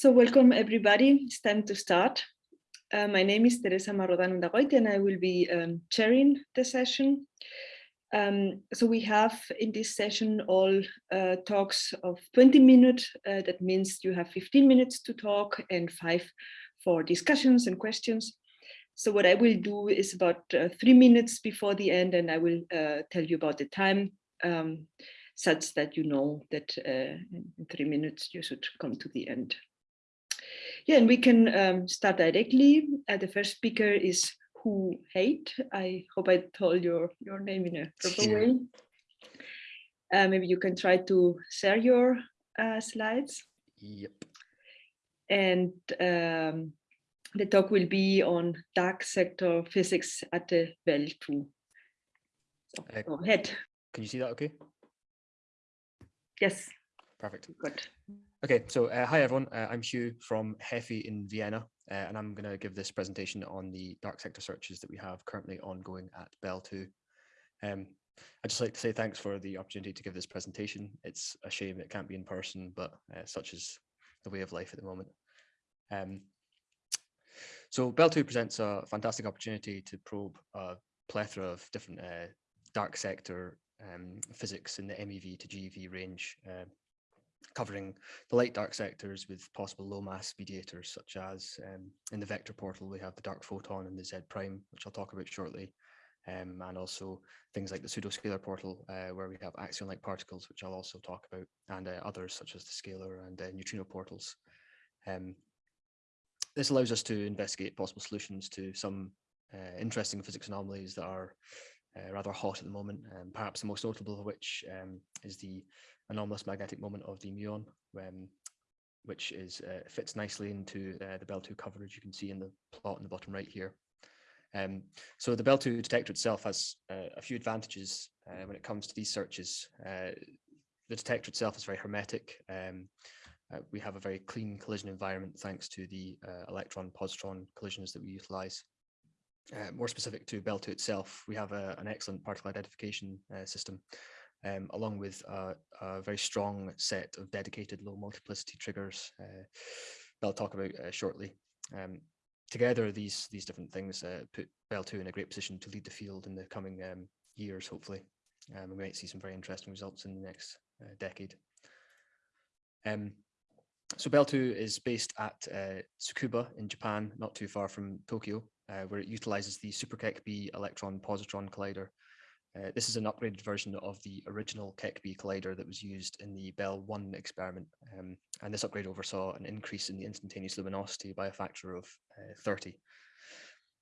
So welcome everybody, it's time to start. Uh, my name is Teresa Marrodan Undagoiti and I will be um, chairing the session. Um, so we have in this session all uh, talks of 20 minutes, uh, that means you have 15 minutes to talk and five for discussions and questions. So what I will do is about uh, three minutes before the end and I will uh, tell you about the time um, such that you know that uh, in three minutes you should come to the end. Yeah, and we can um, start directly. Uh, the first speaker is Hu Haidt. I hope I told your, your name in a proper yeah. way. Uh, maybe you can try to share your uh, slides. Yep. And um, the talk will be on dark sector physics at the Belle 2. So, go ahead. Can you see that okay? Yes. Perfect. Good. Okay, so uh, hi everyone, uh, I'm Hugh from HEPHY in Vienna, uh, and I'm going to give this presentation on the dark sector searches that we have currently ongoing at Belle 2. Um, I'd just like to say thanks for the opportunity to give this presentation. It's a shame it can't be in person, but uh, such is the way of life at the moment. Um, so Belle 2 presents a fantastic opportunity to probe a plethora of different uh, dark sector um, physics in the MeV to GeV range uh, covering the light dark sectors with possible low mass mediators, such as um, in the vector portal, we have the dark photon and the Z prime, which I'll talk about shortly. Um, and also things like the pseudoscalar portal, uh, where we have axion-like particles, which I'll also talk about, and uh, others such as the scalar and uh, neutrino portals. Um, this allows us to investigate possible solutions to some uh, interesting physics anomalies that are uh, rather hot at the moment, and perhaps the most notable of which um, is the anomalous magnetic moment of the muon, um, which is uh, fits nicely into uh, the Belle 2 coverage you can see in the plot in the bottom right here. Um, so the Belle 2 detector itself has uh, a few advantages uh, when it comes to these searches. Uh, the detector itself is very hermetic. Um, we have a very clean collision environment thanks to the electron-positron collisions that we utilize. More specific to Belle 2 itself, we have a, an excellent particle identification system um, along with a, a, very strong set of dedicated low multiplicity triggers uh, that I'll talk about uh, shortly. Um, together, these these different things uh, put Belle 2 in a great position to lead the field in the coming um, years, hopefully. Um, we might see some very interesting results in the next uh, decade. Um, so Belle 2 is based at uh, Tsukuba in Japan, not too far from Tokyo, uh, where it utilizes the SuperKEK-B electron-positron collider uh, this is an upgraded version of the original KEK-B collider that was used in the Belle 1 experiment. Um, and this upgrade oversaw an increase in the instantaneous luminosity by a factor of uh, 30.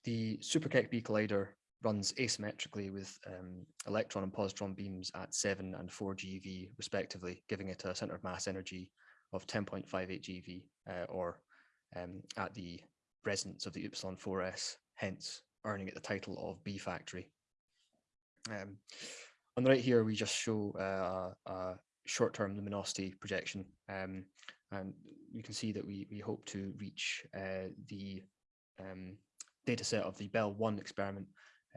The Super KEK-B collider runs asymmetrically with um, electron and positron beams at 7 and 4 GeV respectively, giving it a center of mass energy of 10.58 GeV uh, or um, at the resonance of the Upsilon 4s, hence earning it the title of B factory. Um, on the right here, we just show uh, a short-term luminosity projection. Um, and you can see that we, we hope to reach uh, the um, data set of the Belle 1 experiment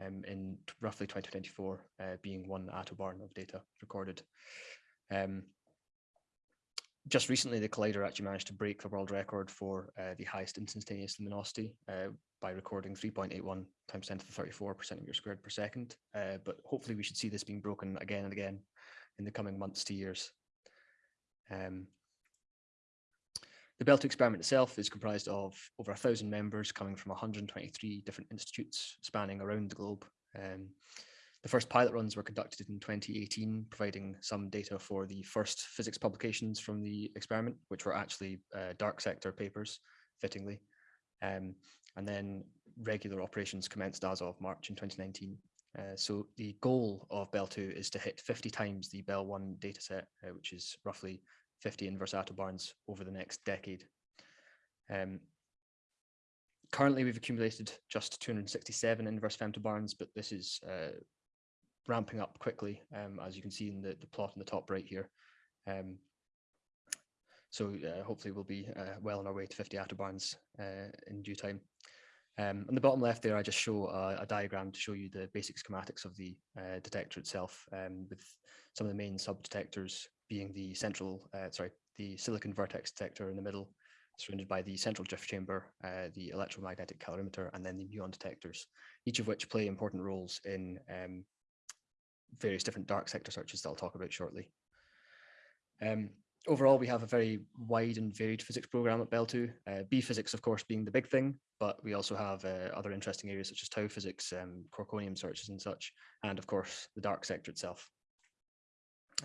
um, in roughly 2024, uh, being one attobarn of data recorded. Um, just recently, the collider actually managed to break the world record for uh, the highest instantaneous luminosity uh, by recording 3.81 times 10 to the 34 centimeter squared per second. Uh, but hopefully we should see this being broken again and again in the coming months to years. Um, the Belle 2 experiment itself is comprised of over a thousand members coming from 123 different institutes spanning around the globe. Um, the first pilot runs were conducted in 2018, providing some data for the first physics publications from the experiment, which were actually uh, dark sector papers, fittingly. Um, and then regular operations commenced as of March in 2019. Uh, so the goal of Belle 2 is to hit 50 times the Belle 1 dataset, uh, which is roughly 50 inverse attobarns over the next decade. Um, currently, we've accumulated just 267 inverse femtobarns, but this is uh, ramping up quickly, um, as you can see in the, the plot in the top right here. Um, so uh, hopefully we'll be uh, well on our way to 50 attobarns uh, in due time. Um, on the bottom left there, I just show a, a, diagram to show you the basic schematics of the uh, detector itself, um, with some of the main sub-detectors being the central, uh, sorry, the silicon vertex detector in the middle, surrounded by the central drift chamber, uh, the electromagnetic calorimeter, and then the muon detectors, each of which play important roles in um, various different dark sector searches that I'll talk about shortly. Um, overall, we have a very wide and varied physics program at Belle 2. Uh, B physics, of course, being the big thing, but we also have uh, other interesting areas such as tau physics, um, quarkonium searches and such, and of course, the dark sector itself.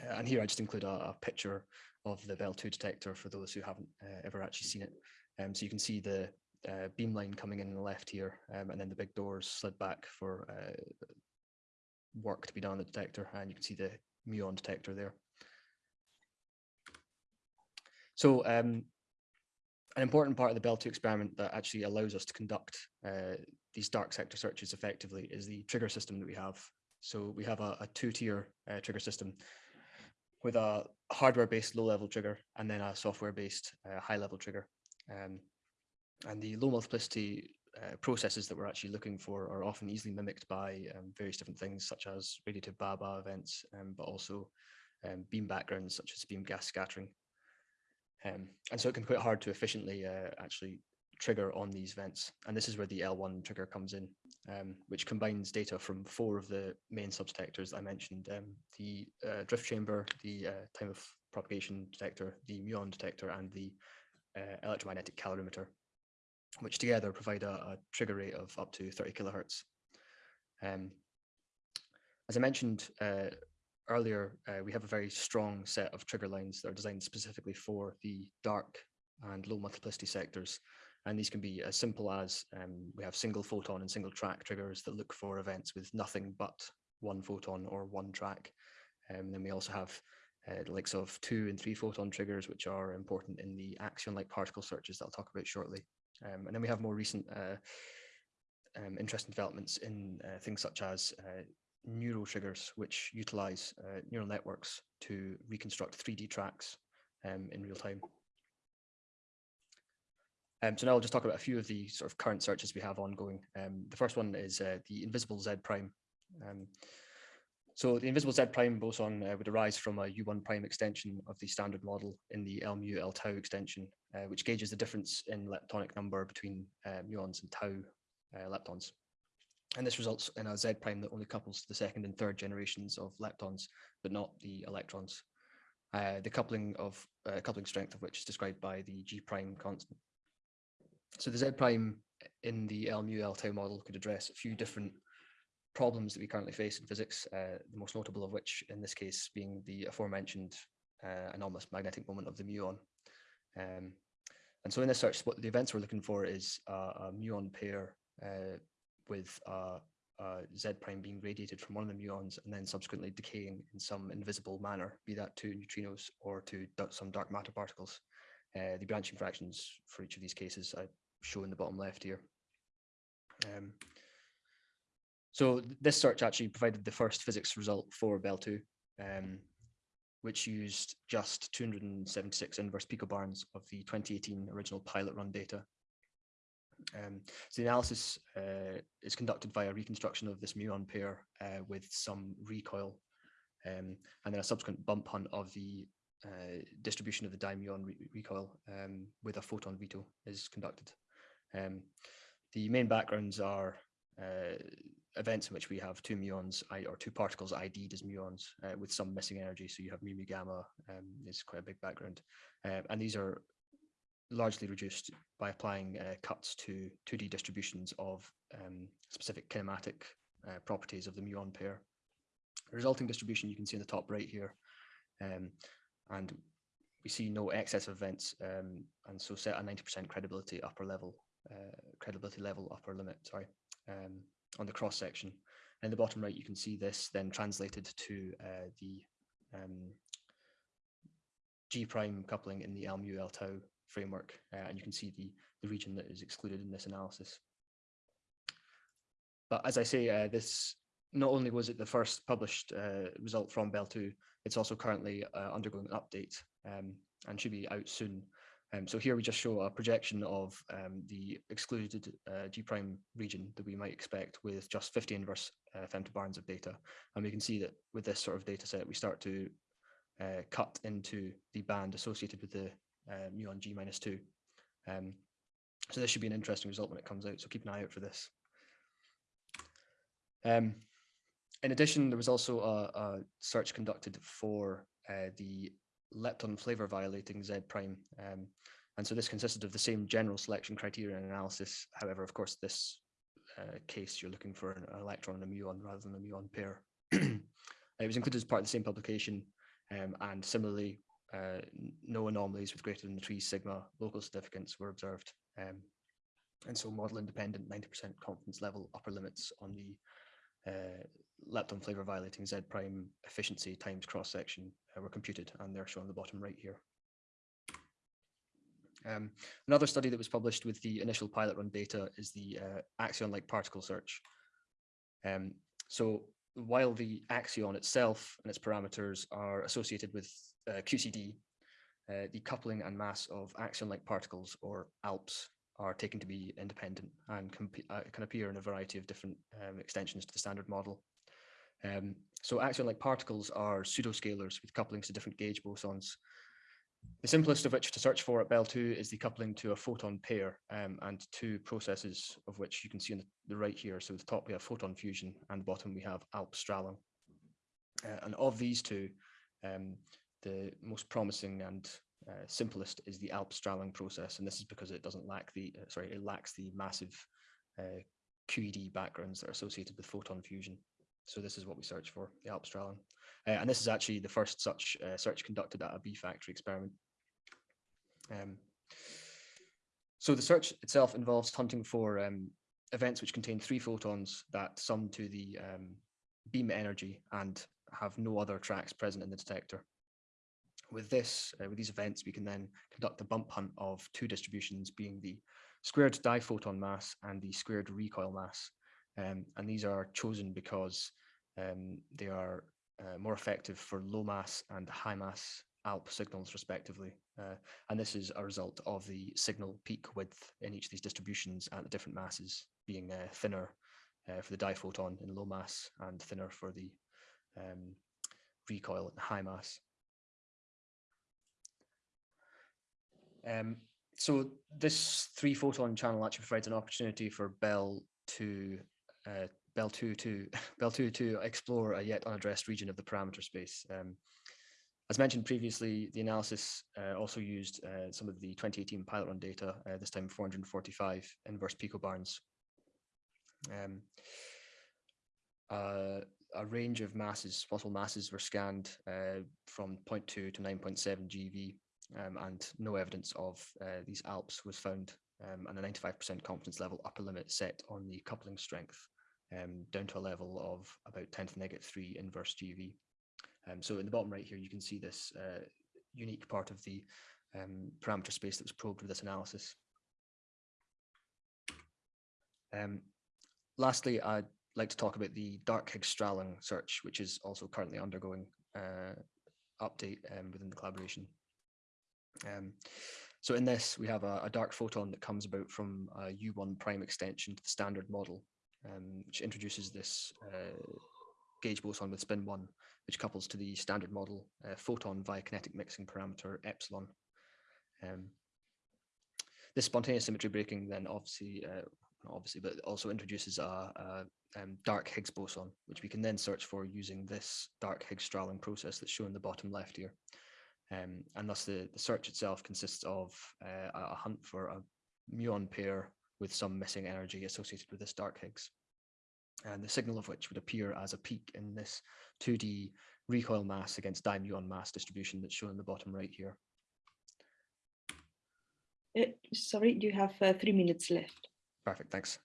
Uh, and here I just include a, a, picture of the Belle 2 detector for those who haven't uh, ever actually seen it. Um, so you can see the uh, beam line coming in on the left here, um, and then the big doors slid back for uh, work to be done on the detector, and you can see the muon detector there. So um, an important part of the Belle 2 experiment that actually allows us to conduct uh, these dark sector searches effectively is the trigger system that we have. So we have a, a two-tier uh, trigger system with a hardware-based low-level trigger and then a software-based uh, high-level trigger. Um, and the low multiplicity uh, processes that we're actually looking for are often easily mimicked by um, various different things such as radiative Bhabha events, um, but also um, beam backgrounds such as beam gas scattering. Um, and so it can be quite hard to efficiently uh, actually trigger on these events. And this is where the L1 trigger comes in, um, which combines data from four of the main subdetectors I mentioned, the uh, drift chamber, the uh, time of propagation detector, the muon detector, and the uh, electromagnetic calorimeter, which together provide a, a, trigger rate of up to 30 kilohertz. Um, as I mentioned uh, earlier, uh, we have a very strong set of trigger lines that are designed specifically for the dark and low multiplicity sectors. And these can be as simple as um, we have single photon and single track triggers that look for events with nothing but one photon or one track. Um, then we also have uh, the likes of two and three photon triggers, which are important in the axion-like particle searches that I'll talk about shortly. Um, and then we have more recent uh, um, interesting developments in uh, things such as uh, neural triggers, which utilize uh, neural networks to reconstruct 3D tracks um, in real time. Um, so now I'll just talk about a few of the sort of current searches we have ongoing. Um, the first one is uh, the invisible Z prime. So the invisible Z prime boson uh, would arise from a U1 prime extension of the standard model in the L mu L tau extension, uh, which gauges the difference in leptonic number between uh, muons and tau uh, leptons. And this results in a Z prime that only couples the second and third generations of leptons, but not the electrons. Uh, the coupling of uh, coupling strength of which is described by the G prime constant. So the Z prime in the L mu L tau model could address a few different problems that we currently face in physics, uh, the most notable of which in this case being the aforementioned uh, anomalous magnetic moment of the muon. Um, and so in this search, what the events we're looking for is a, muon pair uh, with Z prime being radiated from one of the muons and then subsequently decaying in some invisible manner, be that to neutrinos or to some dark matter particles. Uh, the branching fractions for each of these cases I show in the bottom left here. Um, so this search actually provided the first physics result for Belle 2, um, which used just 276 inverse picobarns of the 2018 original pilot run data um, so the analysis uh, is conducted via reconstruction of this muon pair uh, with some recoil um, and then a subsequent bump hunt of the uh, distribution of the dimuon re recoil um, with a photon veto is conducted. Um, the main backgrounds are uh, events in which we have two muons or two particles ID'd as muons uh, with some missing energy. So you have mu mu gamma um, is quite a big background. Uh, and these are largely reduced by applying uh, cuts to 2D distributions of um, specific kinematic uh, properties of the muon pair. The resulting distribution you can see in the top right here, um, and we see no excess events, um, and so set a 90% credibility upper level, uh, credibility level upper limit, sorry, um, on the cross section. In the bottom right, you can see this then translated to uh, the um, G prime coupling in the L mu L tau framework, uh, and you can see the, the region that is excluded in this analysis. But as I say, uh, this not only was it the first published uh, result from Belle 2, it's also currently uh, undergoing an update um, and should be out soon. Um, so here we just show a projection of um, the excluded uh, G prime region that we might expect with just 50 inverse uh, femtobarns of data. And we can see that with this sort of data set, we start to uh, cut into the band associated with the uh, muon G minus two. Um, so this should be an interesting result when it comes out. So keep an eye out for this. Um, in addition, there was also a, a search conducted for uh, the lepton flavor violating Z prime. Um, and so this consisted of the same general selection criteria and analysis. However, of course, this uh, case, you're looking for an electron and a muon rather than a muon pair. it was included as part of the same publication. Um, and similarly, uh, no anomalies with greater than three sigma local significance were observed. Um, and so model independent 90% confidence level upper limits on the uh, lepton flavor violating Z prime efficiency times cross section uh, were computed and they're shown on the bottom right here. Um, another study that was published with the initial pilot run data is the uh, axion-like particle search. Um, so while the axion itself and its parameters are associated with uh, QCD, uh, the coupling and mass of axion-like particles or ALPS are taken to be independent and can, uh, can appear in a variety of different um, extensions to the standard model. Um, so axion-like particles are pseudoscalars with couplings to different gauge bosons. The simplest of which to search for at Belle 2 is the coupling to a photon pair um, and two processes of which you can see on the, right here. So the top we have photon fusion and the bottom we have ALP Strahlung. Uh, and of these two, um, the most promising and uh, simplest is the ALP Strahlung process, and this is because it doesn't lack the uh, sorry it lacks the massive uh, QED backgrounds that are associated with photon fusion. So this is what we search for, the ALP Uh, and this is actually the first such uh, search conducted at a B factory experiment. Um, so the search itself involves hunting for um, events which contain three photons that sum to the um, beam energy and have no other tracks present in the detector. With this, uh, with these events, we can then conduct a bump hunt of two distributions being the squared diphoton mass and the squared recoil mass. Um, and these are chosen because um, they are uh, more effective for low mass and high mass ALP signals respectively. Uh, and this is a result of the signal peak width in each of these distributions at the different masses being uh, thinner uh, for the diphoton in low mass and thinner for the um, recoil in high mass. Um, so this three photon channel actually provides an opportunity for Belle to uh, Belle 2 to Belle 2 to explore a yet unaddressed region of the parameter space. Um, as mentioned previously, the analysis uh, also used uh, some of the 2018 pilot run data, uh, this time 445 inverse picobarns. Um, uh, a range of masses, possible masses were scanned from 0.2 to 9.7 GeV, um, and no evidence of these ALPS was found, um, and a 95% confidence level upper limit set on the coupling strength um, down to a level of about 10 to the negative 3 inverse GeV. Um, so in the bottom right here, you can see this uh, unique part of the um, parameter space that was probed with this analysis. Um, lastly, I'd like to talk about the dark Higgs Strahlung search, which is also currently undergoing uh, update um, within the collaboration. Um, so in this, we have a, a, dark photon that comes about from a U1 prime extension to the standard model, um, which introduces this uh, gauge boson with spin one, which couples to the standard model uh, photon via kinetic mixing parameter epsilon. Um, this spontaneous symmetry breaking then obviously, uh, obviously, but also introduces a, a um, dark Higgs boson, which we can then search for using this dark Higgs Strahlung process that's shown in the bottom left here. Um, and thus the, the search itself consists of uh, a hunt for a muon pair with some missing energy associated with this dark Higgs. And the signal of which would appear as a peak in this 2D recoil mass against dimuon mass distribution that's shown in the bottom right here. Uh, sorry, you have uh, three minutes left. Perfect, thanks.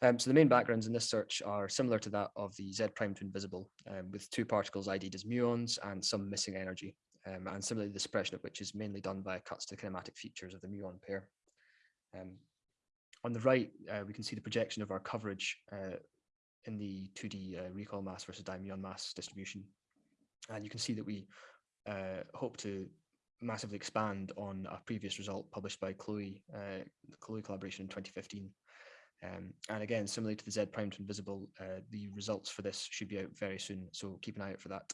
Um, so the main backgrounds in this search are similar to that of the Z prime to invisible, um, with two particles ID'd as muons and some missing energy um, and similarly the suppression of which is mainly done by cuts to the kinematic features of the muon pair. On the right, uh, we can see the projection of our coverage uh, in the 2D uh, recoil mass versus dimuon mass distribution. And you can see that we uh, hope to massively expand on a previous result published by KLOE, uh, the KLOE collaboration in 2015. Um, and again, similarly to the Z prime to invisible, uh, the results for this should be out very soon. So keep an eye out for that.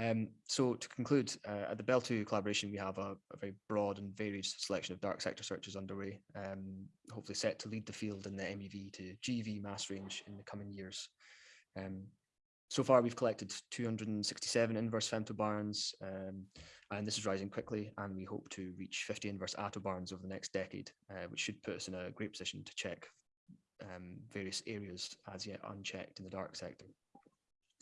Um, so to conclude, uh, at the Belle2 collaboration, we have a, a, very broad and varied selection of dark sector searches underway, um, hopefully set to lead the field in the MEV to GeV mass range in the coming years. Um, so far, we've collected 267 inverse femtobarns, um, and this is rising quickly, and we hope to reach 50 inverse attobarns over the next decade, uh, which should put us in a great position to check um, various areas as yet unchecked in the dark sector.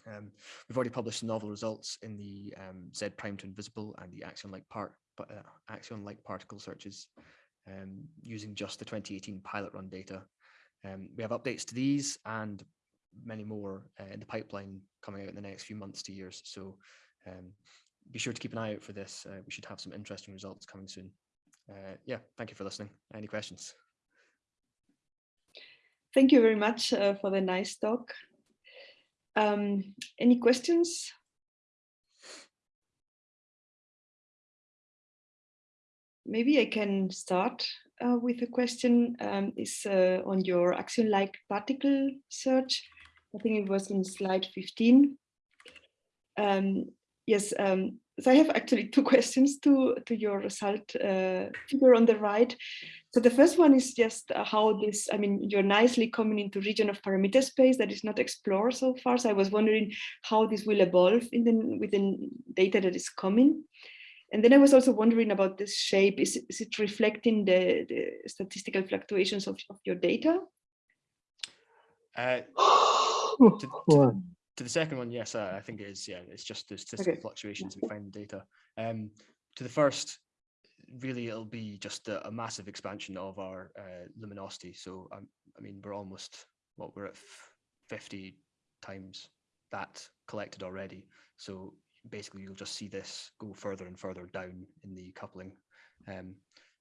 Um, we've already published novel results in the um, Z prime to invisible and the axion-like part, uh, axion-like particle searches um, using just the 2018 pilot run data. Um, we have updates to these and many more uh, in the pipeline coming out in the next few months to years. So um, be sure to keep an eye out for this. Uh, we should have some interesting results coming soon. Uh, yeah, thank you for listening. Any questions? Thank you very much uh, for the nice talk. Um, any questions? Maybe I can start uh, with a question. Um, is uh, on your axion-like particle search. I think it was in slide 15. Um, yes, um, so I have actually two questions to, to your result uh, figure on the right. So the first one is just uh, how this, I mean, you're nicely coming into region of parameter space that is not explored so far. So I was wondering how this will evolve in the, within data that is coming. And then I was also wondering about this shape. Is, is it reflecting the, the statistical fluctuations of, of your data? Uh, to, to, to, the second one, yes, uh, I think it is. Yeah, it's just the statistical okay. fluctuations we find in data. Um, to the first, really it'll be just a, a massive expansion of our uh, luminosity. So um, I mean, we're almost what well, we're at 50 times that collected already. So basically you'll just see this go further and further down in the coupling. Um,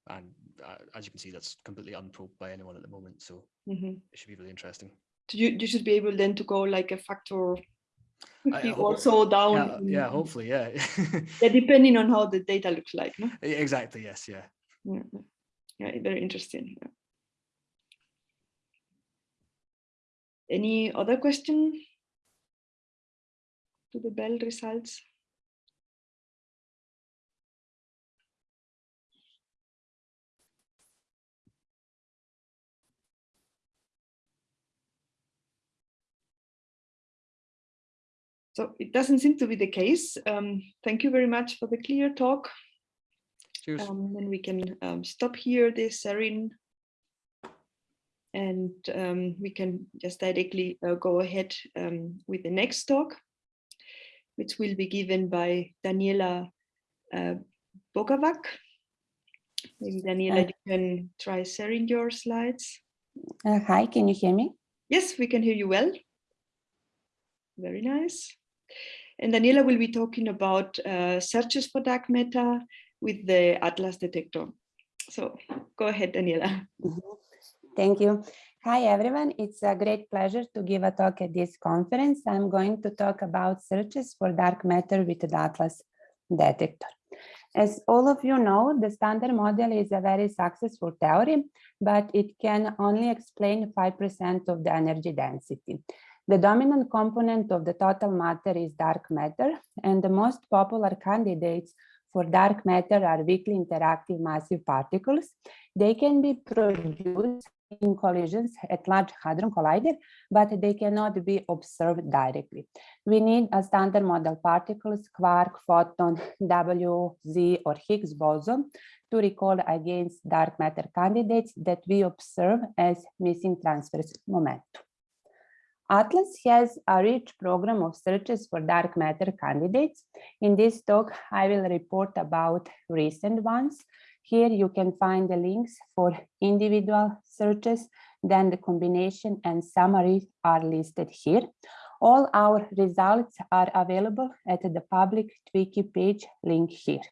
and uh, as you can see, that's completely unprobed by anyone at the moment. So mm -hmm. it should be really interesting. So you, you should be able then to go like a factor also down. Yeah, yeah, hopefully, yeah. yeah, depending on how the data looks like. No? Exactly, yes, yeah. Yeah, yeah very interesting. Yeah. Any other question to the Belle results? So it doesn't seem to be the case. Um, thank you very much for the clear talk. Cheers. Um, and we can um, stop here this Serin and um, we can just directly uh, go ahead um, with the next talk, which will be given by Daniela uh, Bogavac. Maybe Daniela, uh, you can try sharing your slides. Uh, hi, can you hear me? Yes, we can hear you well. Very nice. And Daniela will be talking about uh, searches for dark matter with the Atlas detector. So go ahead, Daniela. Mm -hmm. Thank you. Hi, everyone. It's a great pleasure to give a talk at this conference. I'm going to talk about searches for dark matter with the Atlas detector. As all of you know, the standard model is a very successful theory, but it can only explain 5% of the energy density. The dominant component of the total matter is dark matter, and the most popular candidates for dark matter are weakly interactive massive particles. They can be produced in collisions at Large Hadron Collider, but they cannot be observed directly. We need a standard model particles, quark, photon, W, Z, or Higgs boson to recall against dark matter candidates that we observe as missing transverse momentum. Atlas has a rich program of searches for dark matter candidates. In this talk, I will report about recent ones. Here you can find the links for individual searches, then the combination and summary are listed here. All our results are available at the public Twiki page link here.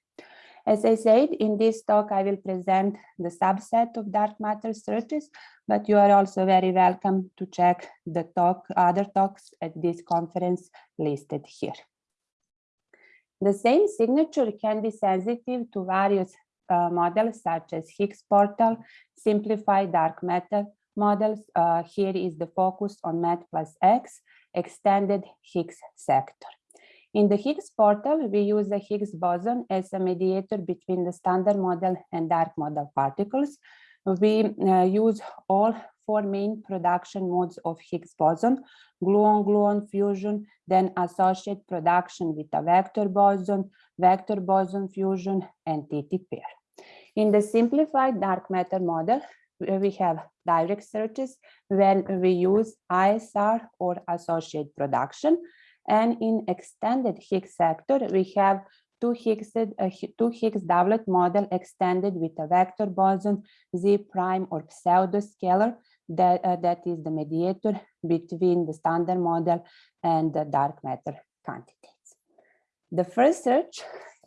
As I said, in this talk, I will present the subset of dark matter searches, but you are also very welcome to check the talk, other talks at this conference listed here. The same signature can be sensitive to various uh, models such as Higgs portal, simplified dark matter models. Uh, here is the focus on MET plus X, extended Higgs sector. In the Higgs portal, we use the Higgs boson as a mediator between the standard model and dark model particles. We uh, use all four main production modes of Higgs boson, gluon-gluon fusion, then associate production with a vector boson, vector boson fusion, and TT pair. In the simplified dark matter model, we have direct searches when we use ISR or associate production. And in extended Higgs sector, we have two Higgs, uh, two Higgs doublet model extended with a vector boson, Z prime or pseudoscalar that, uh, that is the mediator between the standard model and the dark matter quantities. The first search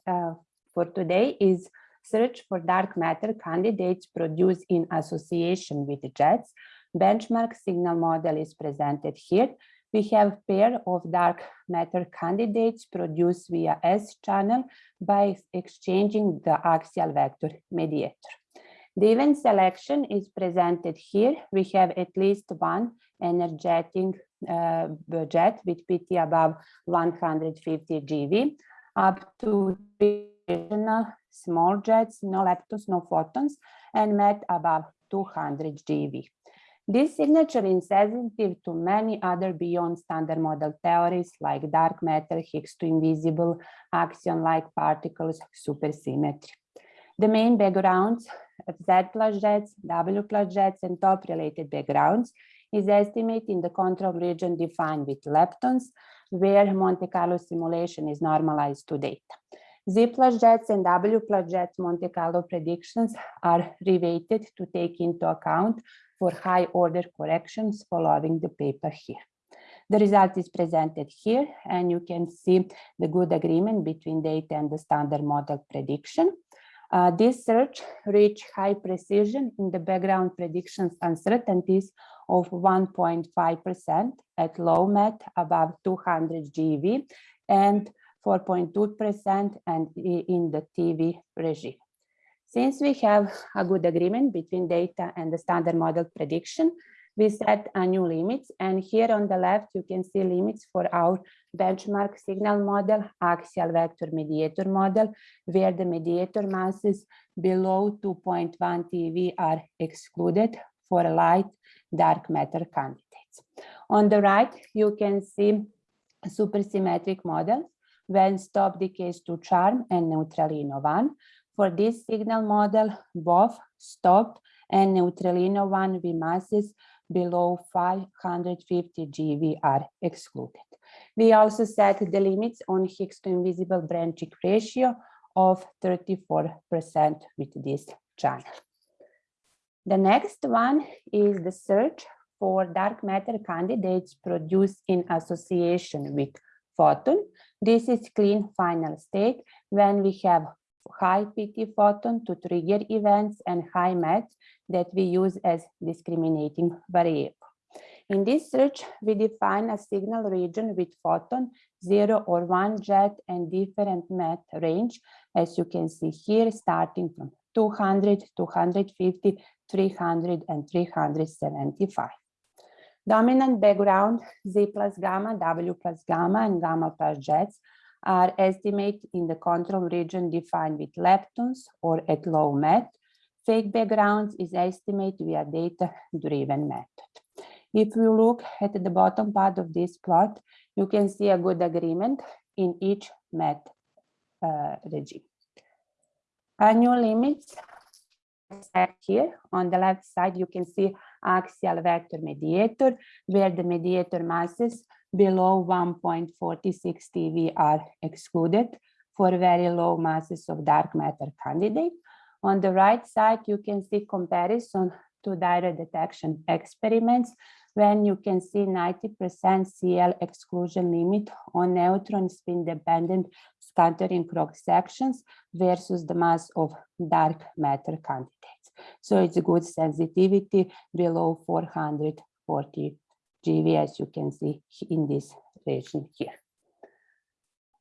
uh, for today is search for dark matter candidates produced in association with jets. Benchmark signal model is presented here. We have pair of dark matter candidates produced via S channel by exchanging the axial vector mediator. The event selection is presented here. We have at least one energetic uh, jet with PT above 150 GeV, up to small jets, no leptons, no photons, and MET above 200 GeV. This signature is sensitive to many other beyond standard model theories like dark matter, Higgs to invisible, axion-like particles, supersymmetry. The main backgrounds of Z plus jets, W plus jets, and top related backgrounds is estimated in the control region defined with leptons, where Monte Carlo simulation is normalized to data. Z plus jets and W plus jets Monte Carlo predictions are reweighted to take into account for high order corrections following the paper here. The result is presented here, and you can see the good agreement between data and the standard model prediction. Uh, this search reached high precision in the background predictions uncertainties of 1.5% at low MET above 200 GeV and 4.2% and in the TeV regime. Since we have a good agreement between data and the standard model prediction, we set a new limits. And here on the left, you can see limits for our benchmark signal model, axial vector mediator model, where the mediator masses below 2.1 TeV are excluded for light dark matter candidates. On the right, you can see supersymmetric models when stop decays to charm and neutralino 1. For this signal model, both stop and neutralino 1 V masses below 550 GeV are excluded. We also set the limits on Higgs to invisible branching ratio of 34% with this channel. The next one is the search for dark matter candidates produced in association with photon. This is clean final state when we have high PT photon to trigger events and high MET that we use as discriminating variable. In this search, we define a signal region with photon, zero or one jet and different MET range, as you can see here, starting from 200, 250, 300, and 375. Dominant background Z plus gamma, W plus gamma, and gamma plus jets are estimated in the control region defined with leptons or at low MET. Fake backgrounds is estimated via data-driven method. If you look at the bottom part of this plot, you can see a good agreement in each MET uh, regime. Annual limits here on the left side, you can see axial vector mediator, where the mediator masses below 1.46 TeV are excluded for very low masses of dark matter candidate. On the right side, you can see comparison to direct detection experiments when you can see 90% CL exclusion limit on neutron spin dependent scattering cross sections versus the mass of dark matter candidates. So it's a good sensitivity below 440 GeV, as you can see in this region here.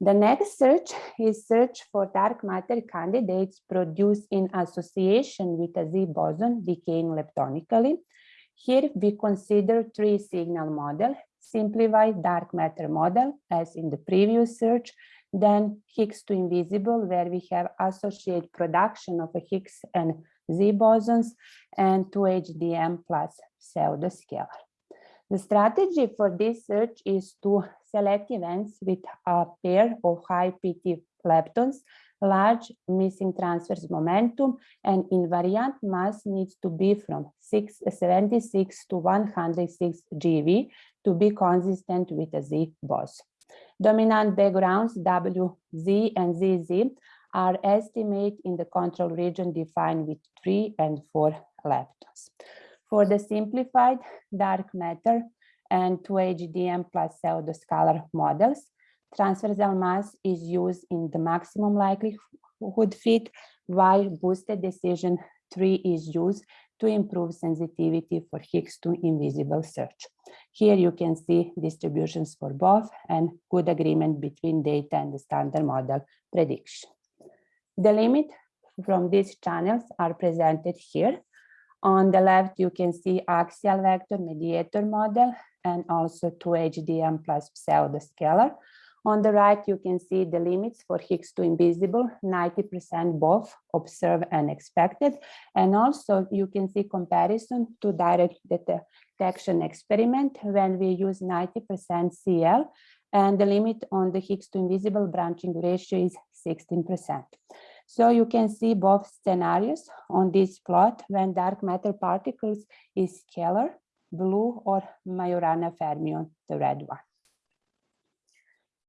The next search is search for dark matter candidates produced in association with a Z boson decaying leptonically. Here we consider three signal model, simplified dark matter model as in the previous search, then Higgs to invisible, where we have associated production of a Higgs and Z bosons, and 2HDM plus pseudoscalar. The strategy for this search is to select events with a pair of high PT leptons, large missing transverse momentum, and invariant mass needs to be from 6, 76 to 106 GeV to be consistent with a Z boson. Dominant backgrounds WZ and ZZ are estimated in the control region defined with 3 and 4 leptons. For the simplified dark matter and 2HDM plus pseudoscalar models, transversal mass is used in the maximum likelihood fit, while boosted decision tree is used to improve sensitivity for Higgs to invisible search. Here you can see distributions for both and good agreement between data and the standard model prediction. The limit from these channels are presented here. On the left, you can see axial vector mediator model and also 2HDM plus pseudoscalar. On the right, you can see the limits for Higgs to invisible, 90% both observed and expected. And also you can see comparison to direct detection experiment when we use 90% CL and the limit on the Higgs to invisible branching ratio is 16%. So you can see both scenarios on this plot when dark matter particles is scalar, blue or Majorana fermion, the red one.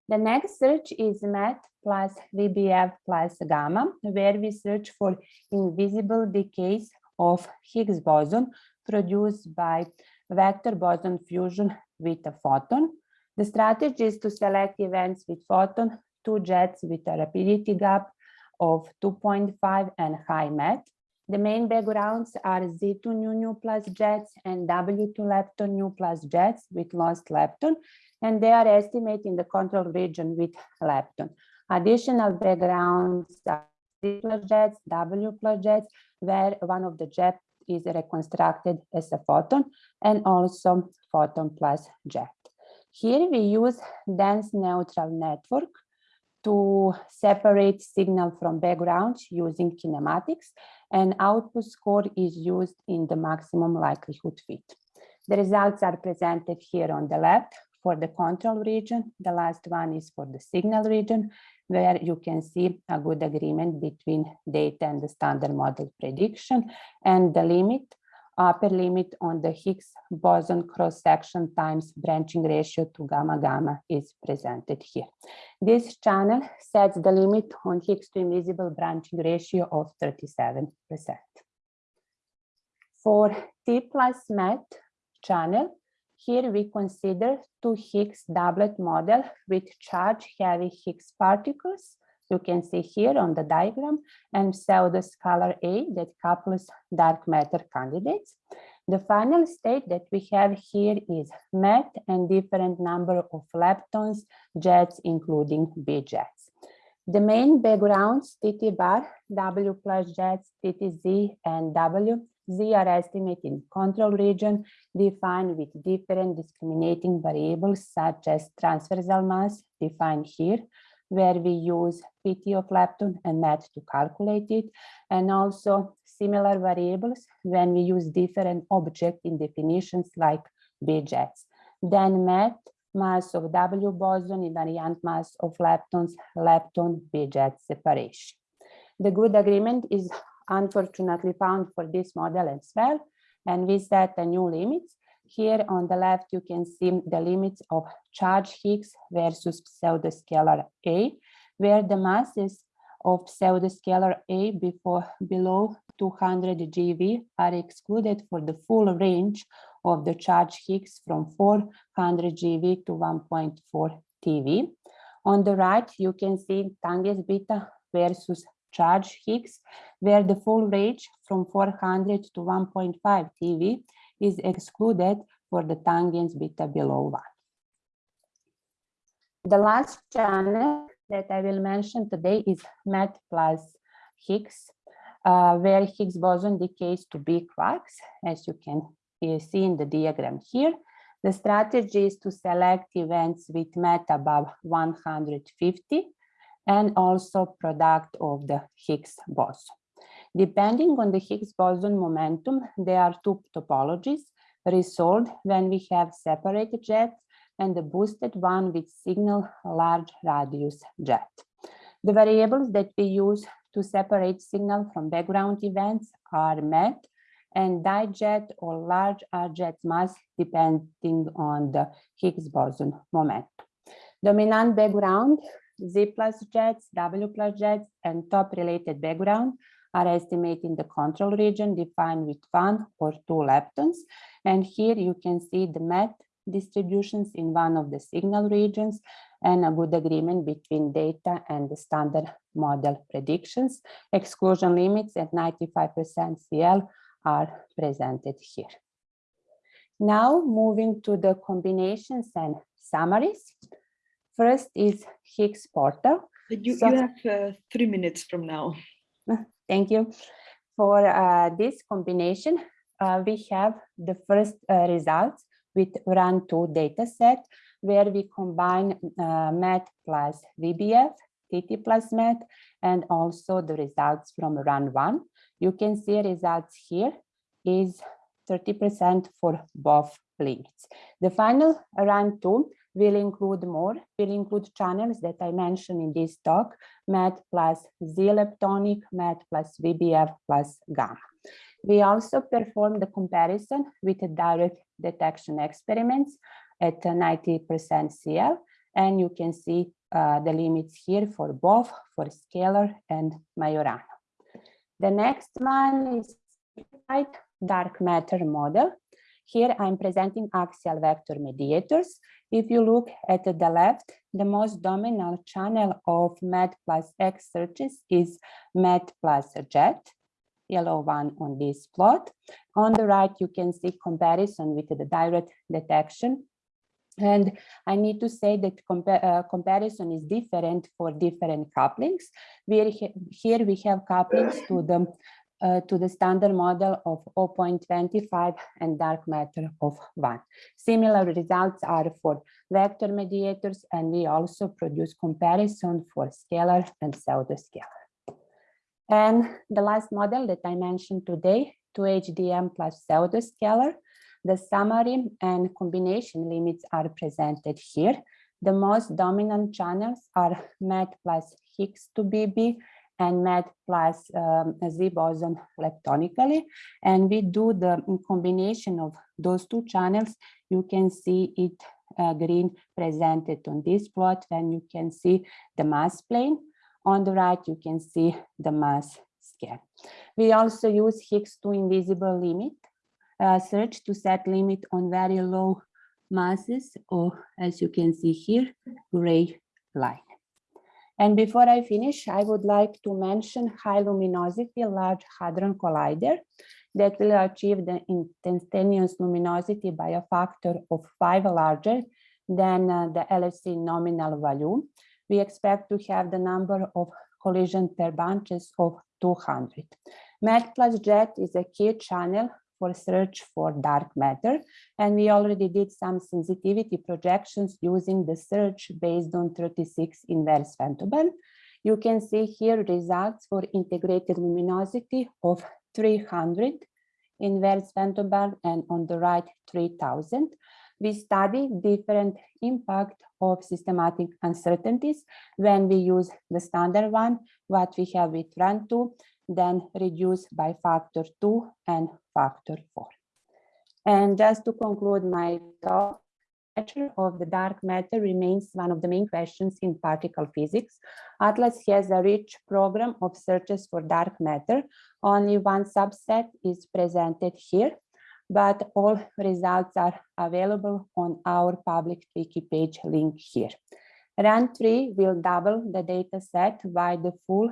The next search is MET plus VBF plus gamma, where we search for invisible decays of Higgs boson produced by vector boson fusion with a photon. The strategy is to select events with photon, two jets with a rapidity gap of 2.5 and high MET. The main backgrounds are Z2 nu nu plus jets and W2 lepton nu plus jets with lost lepton, and they are estimated in the control region with lepton. Additional backgrounds are Z plus jets, W plus jets, where one of the jets is reconstructed as a photon and also photon plus jet. Here we use dense neutral network to separate signal from background using kinematics and output score is used in the maximum likelihood fit. The results are presented here on the left for the control region. The last one is for the signal region, where you can see a good agreement between data and the standard model prediction and the limit upper limit on the Higgs boson cross-section times branching ratio to gamma gamma is presented here. This channel sets the limit on Higgs to invisible branching ratio of 37%. For T plus MET channel, here we consider two Higgs doublet model with charge heavy Higgs particles you can see here on the diagram and pseudoscalar A that couples dark matter candidates. The final state that we have here is MET and different number of leptons, jets, including B jets. The main backgrounds, TT bar, W plus jets, TTZ, and W, Z are estimated in control region defined with different discriminating variables such as transversal mass defined here, where we use PT of lepton and MET to calculate it, and also similar variables when we use different object in definitions like B-jets. Then MET, mass of W boson, invariant mass of leptons, lepton, B-jet separation. The good agreement is unfortunately found for this model as well, and with that a new limits here on the left, you can see the limits of charge Higgs versus pseudoscalar A, where the masses of pseudoscalar A before below 200 GeV are excluded for the full range of the charge Higgs from 400 GeV to 1.4 TeV. On the right, you can see Tangens beta versus charge Higgs, where the full range from 400 to 1.5 TeV is excluded for the tangens beta below 1. The last channel that I will mention today is MET plus Higgs, uh, where Higgs boson decays to B quarks, as you can see in the diagram here. The strategy is to select events with MET above 150 and also product of the Higgs boson. Depending on the Higgs boson momentum, there are two topologies resolved when we have separated jets and the boosted one with signal large radius jet. The variables that we use to separate signal from background events are MET and dijet or large R jet mass depending on the Higgs boson moment. Dominant background, Z plus jets, W plus jets, and top related background are estimated in the control region defined with one or two leptons. And here you can see the MET distributions in one of the signal regions and a good agreement between data and the standard model predictions. Exclusion limits at 95% CL are presented here. Now moving to the combinations and summaries. First is Higgs portal. You, So- you have uh, three minutes from now. Thank you. For uh, this combination, uh, we have the first uh, results with Run 2 dataset, where we combine uh, MET plus VBF, TT plus MET, and also the results from Run 1. You can see results here is 30% for both limits. The final Run 2 will include more, will include channels that I mentioned in this talk, MET plus Z-leptonic, MET plus VBF plus gamma. We also performed the comparison with the direct detection experiments at 90% CL, and you can see uh, the limits here for both for scalar and Majorana. The next one is dark matter model. Here I'm presenting axial vector mediators. If you look at the left, the most dominant channel of MET plus X searches is MET plus jet, yellow one on this plot. On the right, you can see comparison with the direct detection. And I need to say that compa uh, comparison is different for different couplings. We here we have couplings to the uh, to the standard model of 0.25 and dark matter of 1. Similar results are for vector mediators, and we also produce comparison for scalar and pseudoscalar. And the last model that I mentioned today, 2HDM plus pseudoscalar, the summary and combination limits are presented here. The most dominant channels are MET plus Higgs to BB and MET plus um, Z boson leptonically. And we do the combination of those two channels. You can see it uh, green presented on this plot, and you can see the mass plane. On the right, you can see the mass scale. We also use Higgs to invisible limit uh, search to set limit on very low masses, or as you can see here, gray line. And before I finish, I would like to mention high luminosity Large Hadron Collider that will achieve the instantaneous luminosity by a factor of five larger than uh, the LHC nominal value. We expect to have the number of collision per bunches of 200. MET plus JET is a key channel for search for dark matter. And we already did some sensitivity projections using the search based on 36 inverse femtobarn. You can see here results for integrated luminosity of 300 inverse femtobarn and on the right 3000. We study different impact of systematic uncertainties when we use the standard one, what we have with Run 2, then reduce by factor two and factor four. And just to conclude my talk, nature of the dark matter remains one of the main questions in particle physics. ATLAS has a rich program of searches for dark matter. Only one subset is presented here, but all results are available on our public wiki page link here. Run 3 will double the data set while the full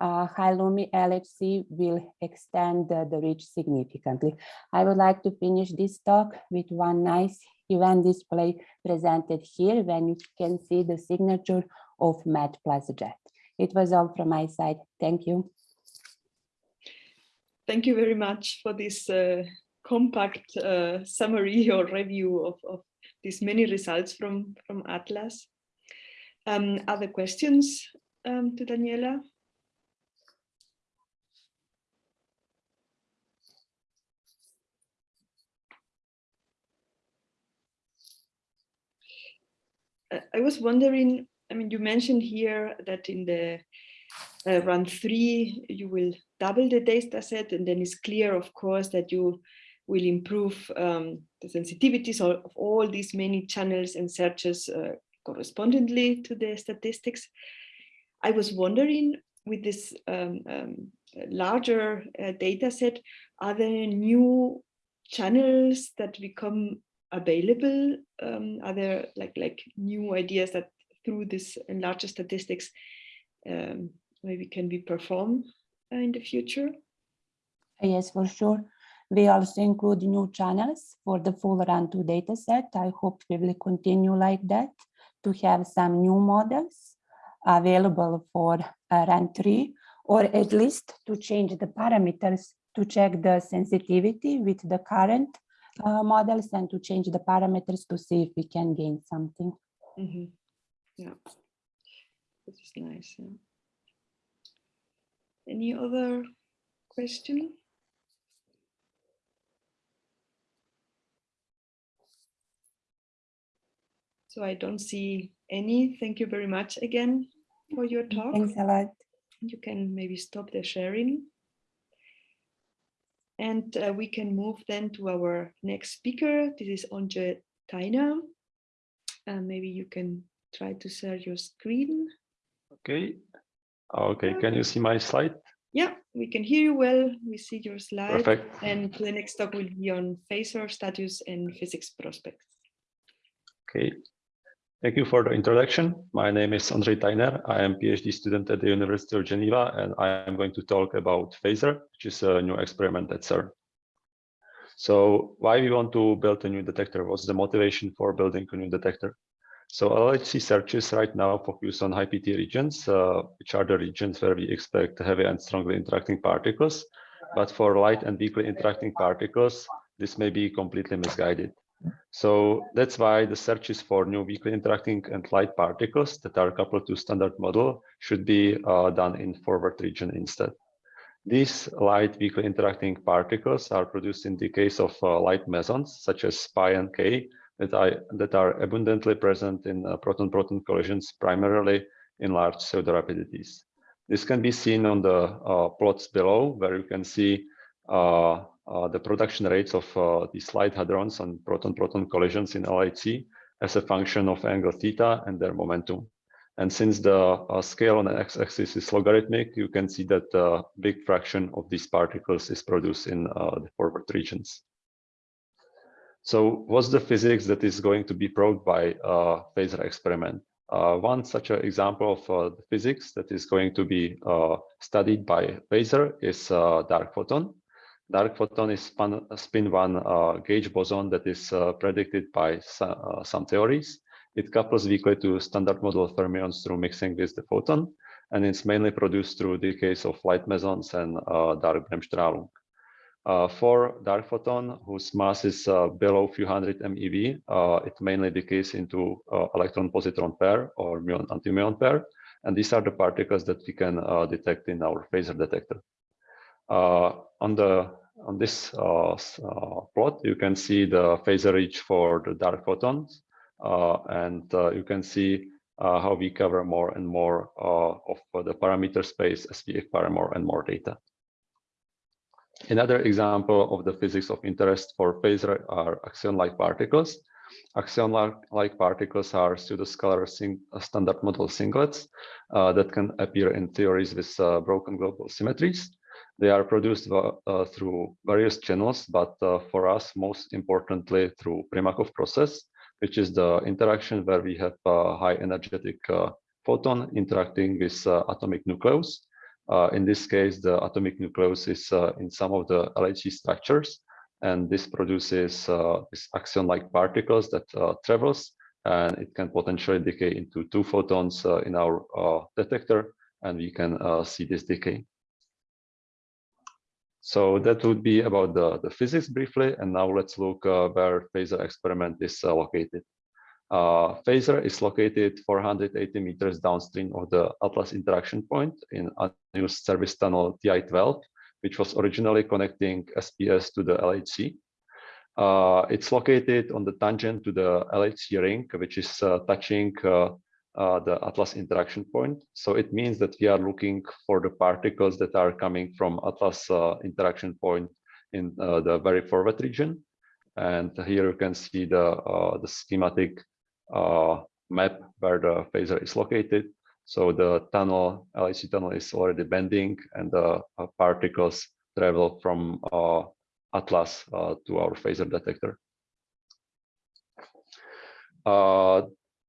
uh, High-Lumi LHC will extend the, the reach significantly. I would like to finish this talk with one nice event display presented here when you can see the signature of plus JET. It was all from my side. Thank you. Thank you very much for this uh, compact uh, summary or review of, of these many results from, from Atlas. Um, other questions um, to Daniela? Uh, I was wondering, I mean, you mentioned here that in the uh, run three, you will double the data set and then it's clear, of course, that you will improve um, the sensitivities of, all these many channels and searches uh, correspondingly to the statistics. I was wondering with this um, um, larger uh, data set, are there new channels that become available? Um, are there like, like new ideas that through this larger statistics um, maybe can be performed uh, in the future? Yes, for sure. We also include new channels for the full run 2 dataset. I hope we will continue like that to have some new models available for uh, run 3 or at least to change the parameters to check the sensitivity with the current uh, models and to change the parameters to see if we can gain something. Mm -hmm. Yeah, this is nice. Yeah. Any other question? So I don't see any. Thank you very much again for your talk. Thanks a lot. You can maybe stop the sharing. And uh, we can move then to our next speaker. This is Ondřej Tajner. Uh, maybe you can try to share your screen. Okay. Okay, can you see my slide? Yeah, we can hear you well. We see your slide. Perfect. And the next talk will be on FASER status and physics prospects. Okay. Thank you for the introduction. My name is Ondřej Tajner. I am a PhD student at the University of Geneva, and I am going to talk about FASER, which is a new experiment at CERN. So why we want to build a new detector? What's the motivation for building a new detector? So LHC searches right now focus on high PT regions, uh, which are the regions where we expect heavy and strongly interacting particles. But for light and weakly interacting particles, this may be completely misguided. So that's why the searches for new weakly interacting and light particles that are coupled to standard model should be uh, done in forward region instead. These light weakly interacting particles are produced in the case of uh, light mesons, such as pi and k, that, I, that are abundantly present in uh, proton-proton collisions, primarily in large pseudo-rapidities. This can be seen on the uh, plots below, where you can see uh, uh the production rates of uh, these light hadrons on proton-proton collisions in LHC as a function of angle theta and their momentum. And since the uh, scale on the x-axis is logarithmic, you can see that a big fraction of these particles is produced in the forward regions. So what's the physics that is going to be proved by a FASER experiment? Uh, one such example of uh, the physics that is going to be uh, studied by FASER is uh, dark photon. Dark photon is spin, spin one uh, gauge boson that is uh, predicted by some theories. It couples weakly to standard model fermions through mixing with the photon, and it's mainly produced through decays of light mesons and dark Bremsstrahlung. Uh, for dark photon, whose mass is uh, below few hundred MeV, uh, it mainly decays into uh, electron-positron pair or muon-antimuon pair. And these are the particles that we can uh, detect in our FASER detector. Uh, on the on this plot, you can see the FASER reach for the dark photons, and you can see how we cover more and more of the parameter space as we acquire more and more data. Another example of the physics of interest for FASER are axion-like particles. Axion-like particles are pseudoscalar uh, standard model singlets uh, that can appear in theories with uh, broken global symmetries. They are produced uh, through various channels, but uh, for us, most importantly, through Primakoff process, which is the interaction where we have a high energetic uh, photon interacting with atomic nucleus uh, in this case, the atomic nucleus is uh, in some of the LHC structures, and this produces uh, this axion-like particles that travels, and it can potentially decay into two photons in our detector, and we can see this decay. So that would be about the, the physics briefly. And now let's look uh, where FASER experiment is uh, located. Uh, FASER is located 480 meters downstream of the Atlas interaction point in unused service tunnel TI-12, which was originally connecting SPS to the LHC. Uh, it's located on the tangent to the LHC ring, which is uh, touching uh, uh, the Atlas interaction point. So it means that we are looking for the particles that are coming from Atlas uh, interaction point in the very forward region. And here you can see the, the schematic uh, map where the FASER is located. So the tunnel, LHC tunnel is already bending and the uh, particles travel from uh, Atlas uh, to our FASER detector.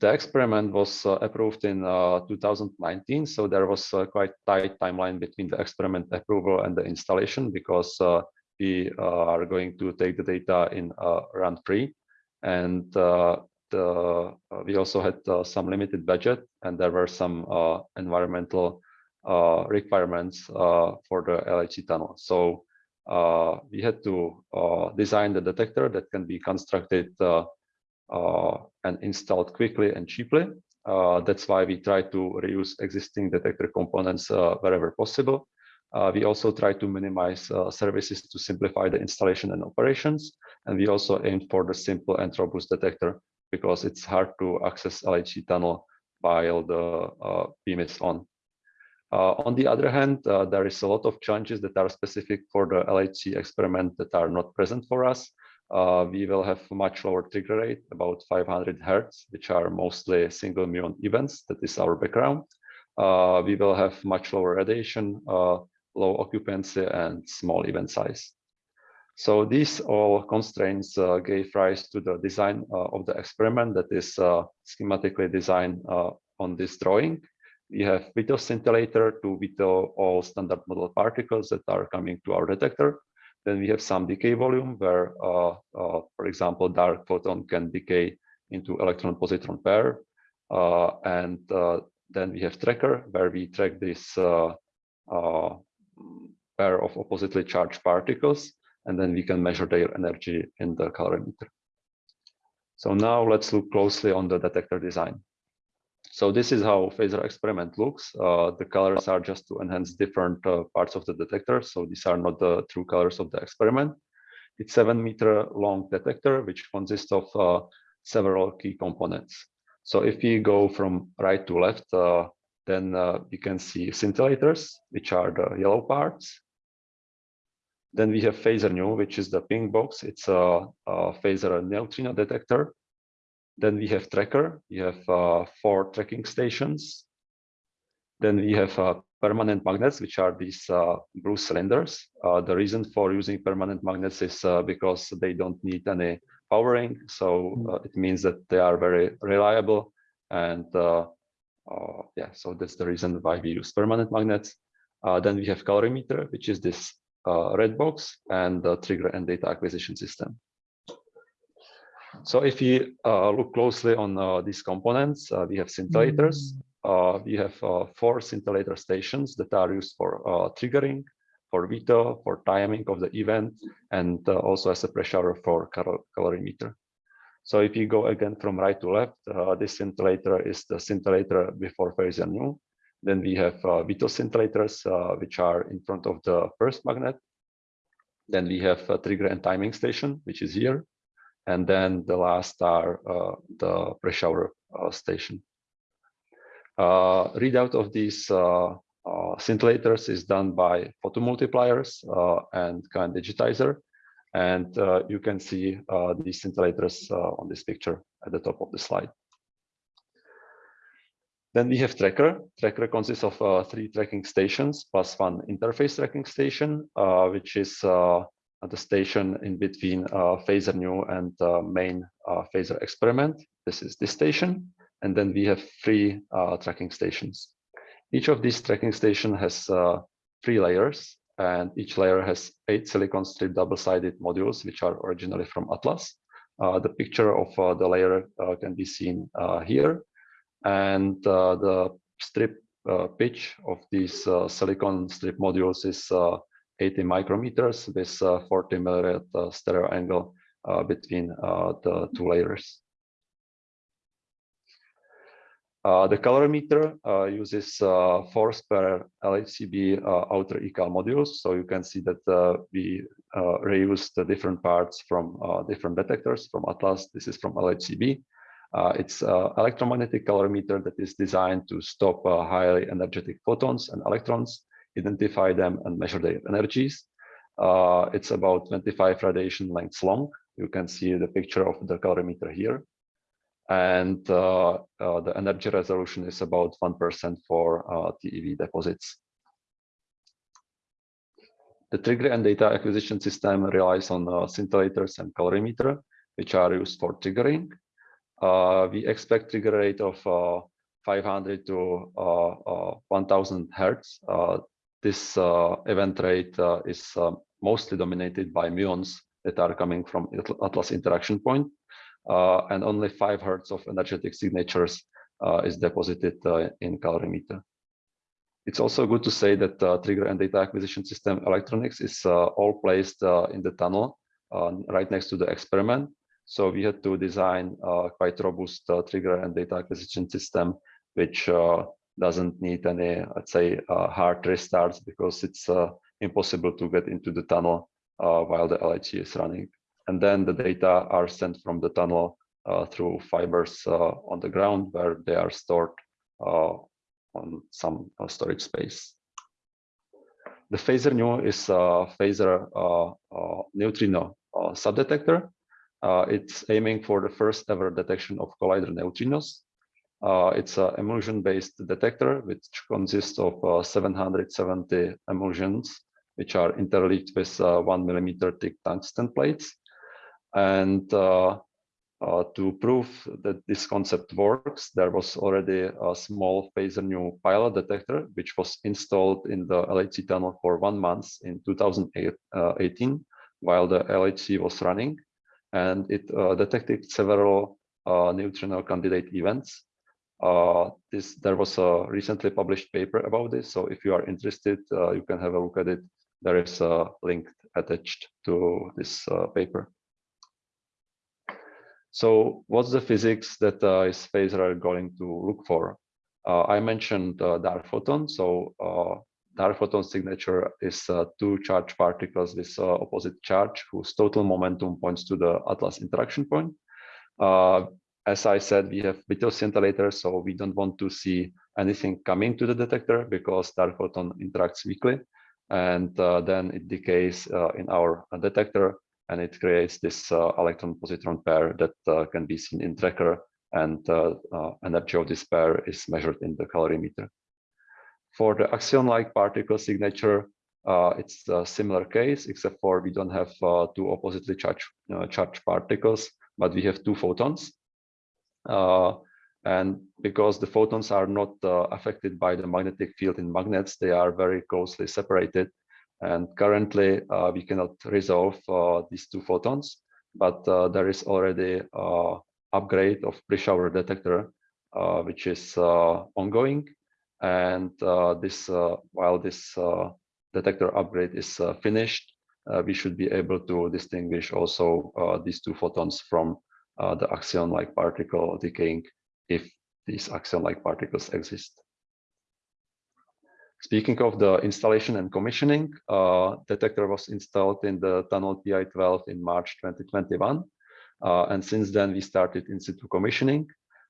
Uh, the experiment was uh, approved in 2019, so there was a quite tight timeline between the experiment approval and the installation because we are going to take the data in run three and uh, we also had uh, some limited budget and there were some uh, environmental requirements for the LHC tunnel. So we had to design the detector that can be constructed and installed quickly and cheaply. that's why we try to reuse existing detector components wherever possible. Uh, we also try to minimize uh, services to simplify the installation and operations. And we also aim for the simple and robust detector because it's hard to access LHC tunnel while the uh, beam is on. Uh, on the other hand, uh, there is a lot of challenges that are specific for the LHC experiment that are not present for us. Uh, we will have much lower trigger rate, about 500 hertz, which are mostly single muon events. That is our background. Uh, we will have much lower radiation, uh, low occupancy, and small event size. So these all constraints uh, gave rise to the design uh, of the experiment that is uh, schematically designed on this drawing. We have veto scintillator to veto all standard model particles that are coming to our detector. Then we have some decay volume where, uh, uh, for example, dark photon can decay into electron-positron pair. and then we have tracker where we track this pair of oppositely charged particles and then we can measure their energy in the calorimeter. So now let's look closely on the detector design. So this is how FASER experiment looks. Uh, the colors are just to enhance different uh, parts of the detector. So these are not the true colors of the experiment. It's seven meter long detector, which consists of uh, several key components. So if we go from right to left, uh, then uh, we can see scintillators, which are the yellow parts. Then we have FASER nu, which is the pink box. It's a, a FASER neutrino detector. Then we have tracker. We have uh, four tracking stations. Then we have uh, permanent magnets, which are these uh, blue cylinders. Uh, the reason for using permanent magnets is uh, because they don't need any powering. So uh, it means that they are very reliable. And yeah, so that's the reason why we use permanent magnets. then we have calorimeter, which is this uh, red box and the trigger and data acquisition system. So if we uh, look closely on uh, these components, uh, we have scintillators. Uh, we have uh, four scintillator stations that are used for triggering, for veto, for timing of the event, and also as a pre-shower for cal calorimeter. So if you go again from right to left, this scintillator is the scintillator before FASER nu. Then we have uh, veto scintillators, uh, which are in front of the first magnet. Then we have a trigger and timing station, which is here. And then the last are uh, the pre-shower uh, station. Uh, readout of these uh, scintillators is done by photomultipliers and CAEN digitizer. And you can see these scintillators on this picture at the top of the slide. Then we have tracker. Tracker consists of uh, three tracking stations plus one interface tracking station, uh, which is uh, the station in between uh, FASER nu and uh, main uh, FASER experiment. This is this station. And then we have three tracking stations. Each of these tracking station has three layers and each layer has eight silicon strip double-sided modules, which are originally from Atlas. the picture of the layer can be seen here and uh, the strip uh, pitch of these uh, silicon strip modules is 80 micrometers with uh, 40 millirad uh, stereo angle uh, between the two layers. Uh, the calorimeter uh, uses uh, four spare LHCb outer ecal modules. So you can see that we reuse the different parts from different detectors from Atlas. This is from LHCb. it's electromagnetic calorimeter that is designed to stop highly energetic photons and electrons, identify them and measure their energies. Uh, it's about 25 radiation lengths long. You can see the picture of the calorimeter here and uh, uh, the energy resolution is about 1% for uh, TeV deposits. The trigger and data acquisition system relies on uh, scintillators and calorimeter, which are used for triggering. Uh, we expect trigger rate of 500 to 1000 hertz. This uh, event rate uh, is uh, mostly dominated by muons that are coming from Atlas interaction point uh, and only five hertz of energetic signatures uh, is deposited uh, in calorimeter. It's also good to say that trigger and data acquisition system electronics is all placed in the tunnel right next to the experiment. So we had to design a quite robust trigger and data acquisition system, which doesn't need any, let's say, uh, hard restarts because it's uh, impossible to get into the tunnel uh, while the LHC is running and then the data are sent from the tunnel uh, through fibers uh, on the ground where they are stored uh, on some uh, storage space. The FASER nu is a FASER uh, uh, neutrino subdetector. it's aiming for the first ever detection of collider neutrinos. It's an emulsion-based detector which consists of 770 emulsions which are interleaved with one millimeter thick tungsten plates and uh, uh, to prove that this concept works, there was already a small FASER nu pilot detector, which was installed in the LHC tunnel for one month in 2018, uh, while the LHC was running. And it uh, detected several uh, neutrino candidate events. Uh, this There was a recently published paper about this. So if you are interested, you can have a look at it. There is a link attached to this paper. So what's the physics that uh, is going to look for? Uh, I mentioned uh, dark photon. So uh, dark photon signature is uh, two charged particles with uh, opposite charge whose total momentum points to the Atlas interaction point. As I said, we have bit scintillators, so we don't want to see anything coming to the detector because dark photon interacts weakly and then it decays in our detector and it creates this uh, electron-positron pair that uh, can be seen in tracker and uh, energy of this pair is measured in the calorimeter. For the axion-like particle signature, uh, it's a similar case, except for we don't have uh, two oppositely charged, uh, charged particles, but we have two photons. Uh, and because the photons are not uh, affected by the magnetic field in magnets, they are very closely separated. And currently, uh, we cannot resolve uh, these two photons, but uh, there is already uh, upgrade of pre-shower detector, which is ongoing. And this, while this detector upgrade is finished, we should be able to distinguish also these two photons from the axion-like particle decaying if these axion-like particles exist. Speaking of the installation and commissioning, uh, detector was installed in the tunnel TI-12 in March 2021. Uh, and since then, we started in situ commissioning.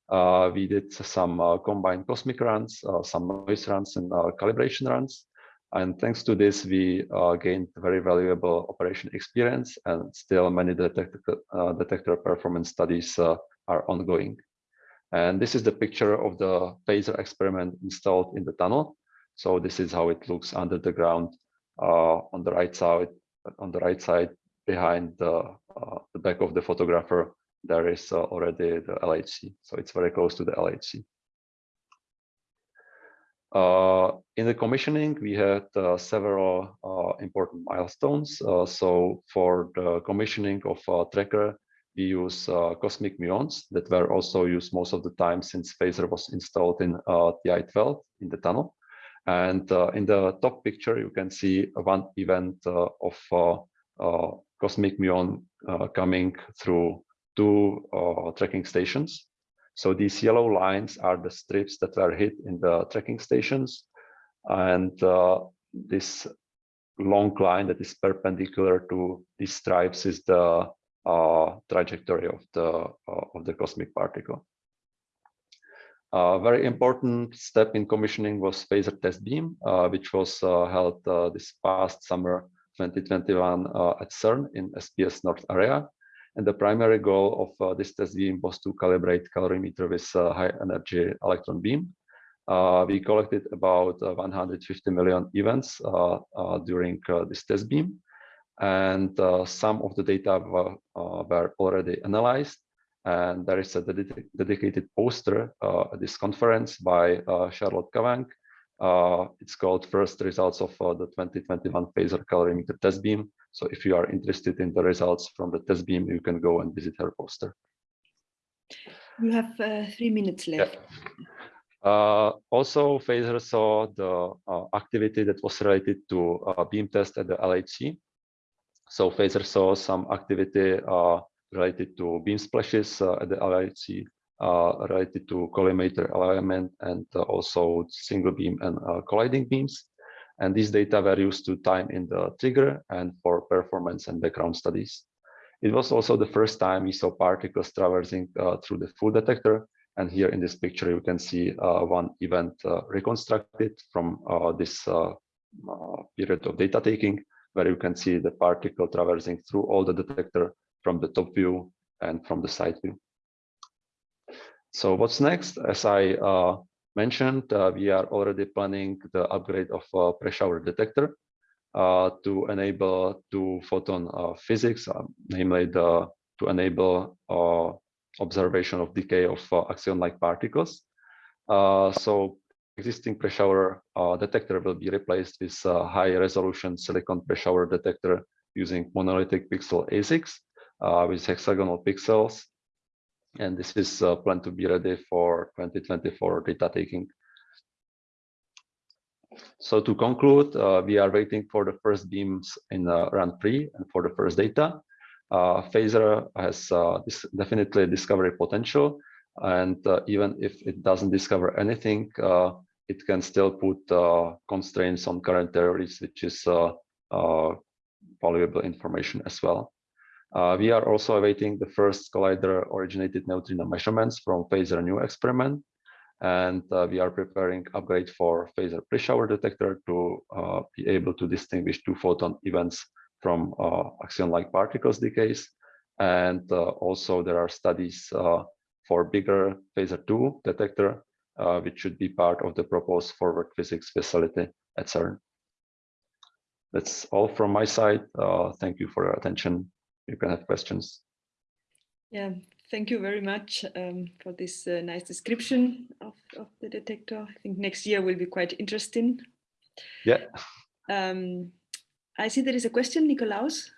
Uh, we did some uh, combined cosmic runs, uh, some noise runs and uh, calibration runs. And thanks to this, we gained very valuable operation experience and still many detector, detector performance studies are ongoing. And this is the picture of the FASER experiment installed in the tunnel. So this is how it looks under the ground uh, on the right side. On the right side, behind the, uh, the back of the photographer, there is uh, already the LHC. So it's very close to the LHC. Uh, in the commissioning, we had uh, several uh, important milestones. so for the commissioning of tracker, we use cosmic muons that were also used most of the time since FASER was installed in TI-12 in the tunnel. And uh, in the top picture, you can see one event uh, of uh, cosmic muon coming through two tracking stations. So these yellow lines are the strips that were hit in the tracking stations. And this long line that is perpendicular to these stripes is the uh, trajectory of the uh, of the cosmic particle. A very important step in commissioning was FASER test beam, uh, which was held this past summer 2021 at CERN in SPS North area. And the primary goal of this test beam was to calibrate calorimeter with high energy electron beam. Uh, we collected about uh, 150 million events uh, during this test beam and uh, some of the data were, uh, were, already analyzed. And there is a ded dedicated poster uh, at this conference by uh, Charlotte Cavanagh. Uh, it's called First Results of uh, the 2021 FASER Calorimeter Test Beam. So if you are interested in the results from the test beam, you can go and visit her poster. You have three minutes left. Yeah. also, FASER saw the activity that was related to beam test at the LHC. So FASER saw some activity uh, related to beam splashes uh, at the LHC, uh, related to collimator alignment and also single beam and colliding beams. And these data were used to time in the trigger and for performance and background studies. It was also the first time we saw particles traversing uh, through the full detector. And here in this picture, you can see uh, one event uh, reconstructed from this period of data taking where you can see the particle traversing through all the detector from the top view and from the side view. So what's next? As I uh, mentioned, uh, we are already planning the upgrade of uh, pre-shower detector uh, to enable two photon uh, physics, uh, namely the, to enable observation of decay of axion-like particles. so existing pre-shower uh, detector will be replaced with a high resolution silicon pre-shower detector using monolithic pixel ASICs uh, with hexagonal pixels. And this is uh, planned to be ready for 2024 data taking. So to conclude, uh, we are waiting for the first beams in uh, run three and for the first data. Uh, FASER has uh, definitely discovery potential and uh, even if it doesn't discover anything, uh, it can still put constraints on current theories, which is valuable information as well. Uh, we are also awaiting the first collider originated neutrino measurements from FASER nu experiment. And we are preparing upgrade for FASER pre-shower detector to be able to distinguish two photon events from axion-like particles decays. And also there are studies for bigger FASER 2 detector, uh, which should be part of the proposed forward physics facility at CERN. That's all from my side. Uh, thank you for your attention. You can have questions. Yeah, thank you very much um, for this uh, nice description of, of the detector. I think next year will be quite interesting. Yeah. Um, I see there is a question, Nikolaus.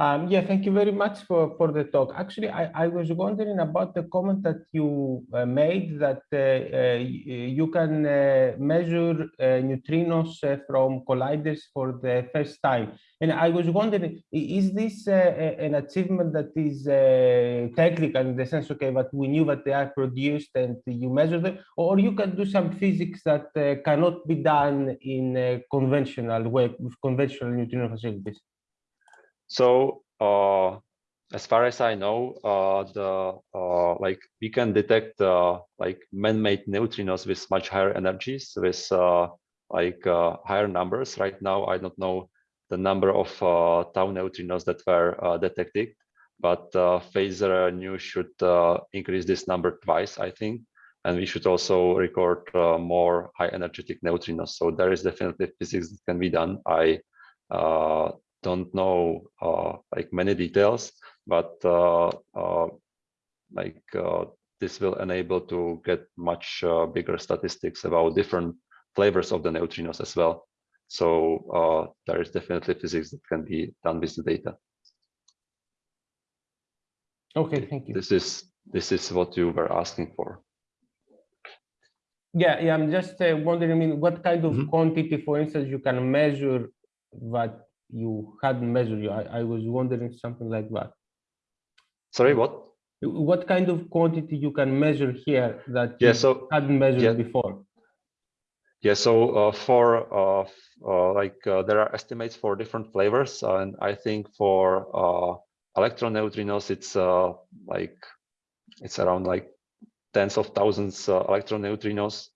Um, yeah, thank you very much for, for the talk. Actually, I, I was wondering about the comment that you uh, made that uh, uh, you can uh, measure uh, neutrinos uh, from colliders for the first time. And I was wondering, is this an achievement that is technical in the sense, okay, but we knew that they are produced and you measure them, or you can do some physics that cannot be done in a conventional way with conventional neutrino facilities? So uh, as far as I know, uh, the uh, like we can detect uh, like man-made neutrinos with much higher energies, with uh, like uh, higher numbers. Right now, I don't know the number of tau neutrinos that were detected, but FASER nu should increase this number twice, I think. And we should also record more high energetic neutrinos. So there is definitely physics that can be done. I don't know uh, like many details, but uh, uh, like this will enable to get much bigger statistics about different flavors of the neutrinos as well. So there is definitely physics that can be done with the data. Okay, thank you. This is this is what you were asking for. Yeah, yeah. I'm just uh, wondering. I mean, what kind of Mhm. quantity, for instance, you can measure that you hadn't measured? I, I was wondering something like that. Sorry, what? What kind of quantity you can measure here that Yeah, you so hadn't measured yeah. before? Yeah, so uh, for uh, uh, like uh, there are estimates for different flavors, and I think for uh, electron neutrinos, it's uh, like it's around like tens of thousands uh, electron neutrinos.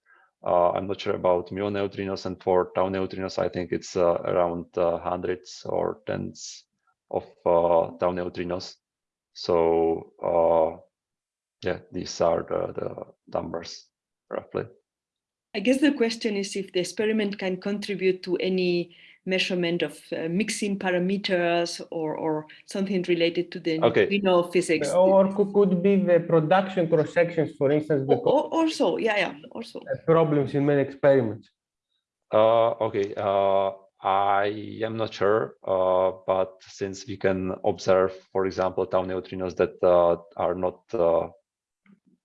Uh, I'm not sure about muon neutrinos, and for tau neutrinos, I think it's uh, around uh, hundreds or tens of tau neutrinos. So yeah, these are the, the numbers roughly. I guess the question is if the experiment can contribute to any measurement of uh, mixing parameters or, or something related to the Okay. neutrino physics. Or could, could be the production cross sections, for instance, Or, because or- also, yeah, yeah, also. problems in many experiments. Uh, okay, uh, I am not sure, uh, but since we can observe, for example, tau neutrinos that uh, are not uh,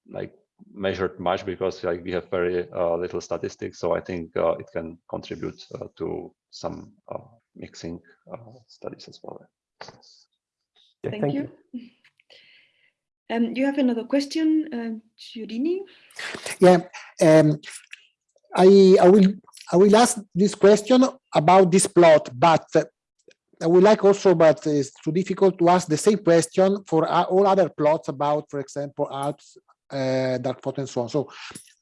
like measured much because like we have very uh, little statistics, so I think uh, it can contribute uh, to some uh, mixing uh, studies as well. Yeah, Thank you. Um, you have another question, um, Giurini? Yeah, um, I, I will I will ask this question about this plot, but uh, I would like also, but it's too difficult to ask the same question for uh, all other plots about, for example, Alps, uh, dark photo, and so on. So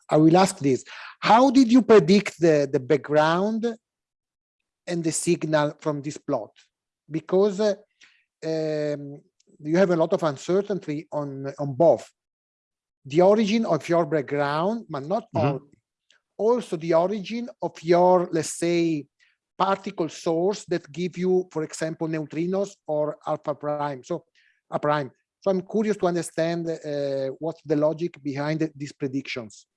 I will ask this: How did you predict the the background and the signal from this plot? Because uh, um, you have a lot of uncertainty on on both the origin of your background, but not Mhm. only, also the origin of your, let's say, particle source that give you, for example, neutrinos or alpha prime. So a prime. So I'm curious to understand uh, what's the logic behind these predictions.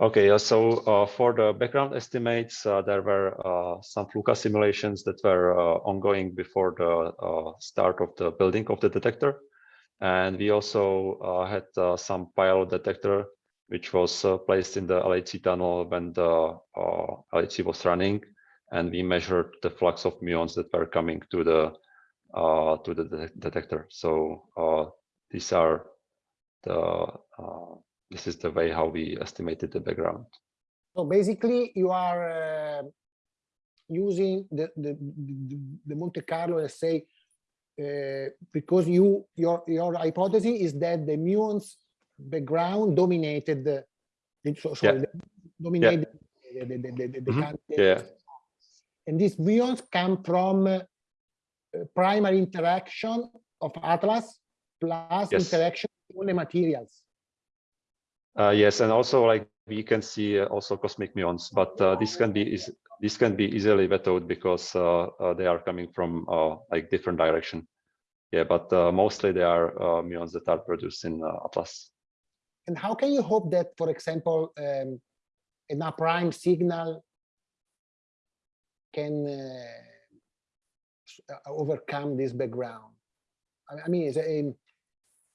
Okay, so uh, for the background estimates, uh, there were uh, some FLUKA simulations that were uh, ongoing before the uh, start of the building of the detector. And we also uh, had some pilot detector, which was placed in the LHC tunnel when the LHC was running. And we measured the flux of muons that were coming to the to the de detector. So these are the this is the way how we estimated the background. So basically, you are uh, using the, the the the Monte Carlo, let's say, uh, because you your your hypothesis is that the muons background dominated the so, sorry, the- dominated the the the, the, the Mhm. candidate. Yeah. and these muons come from uh, primary interaction of Atlas plus Yes. interaction with the materials. Uh, yes, and also like we can see uh, also cosmic muons, but uh, this can be is this can be easily vetoed because uh, uh, they are coming from like different direction. Yeah, but mostly they are muons that are produced in Atlas. And how can you hope that, for example, um, an a prime signal can overcome this background? I mean, is it,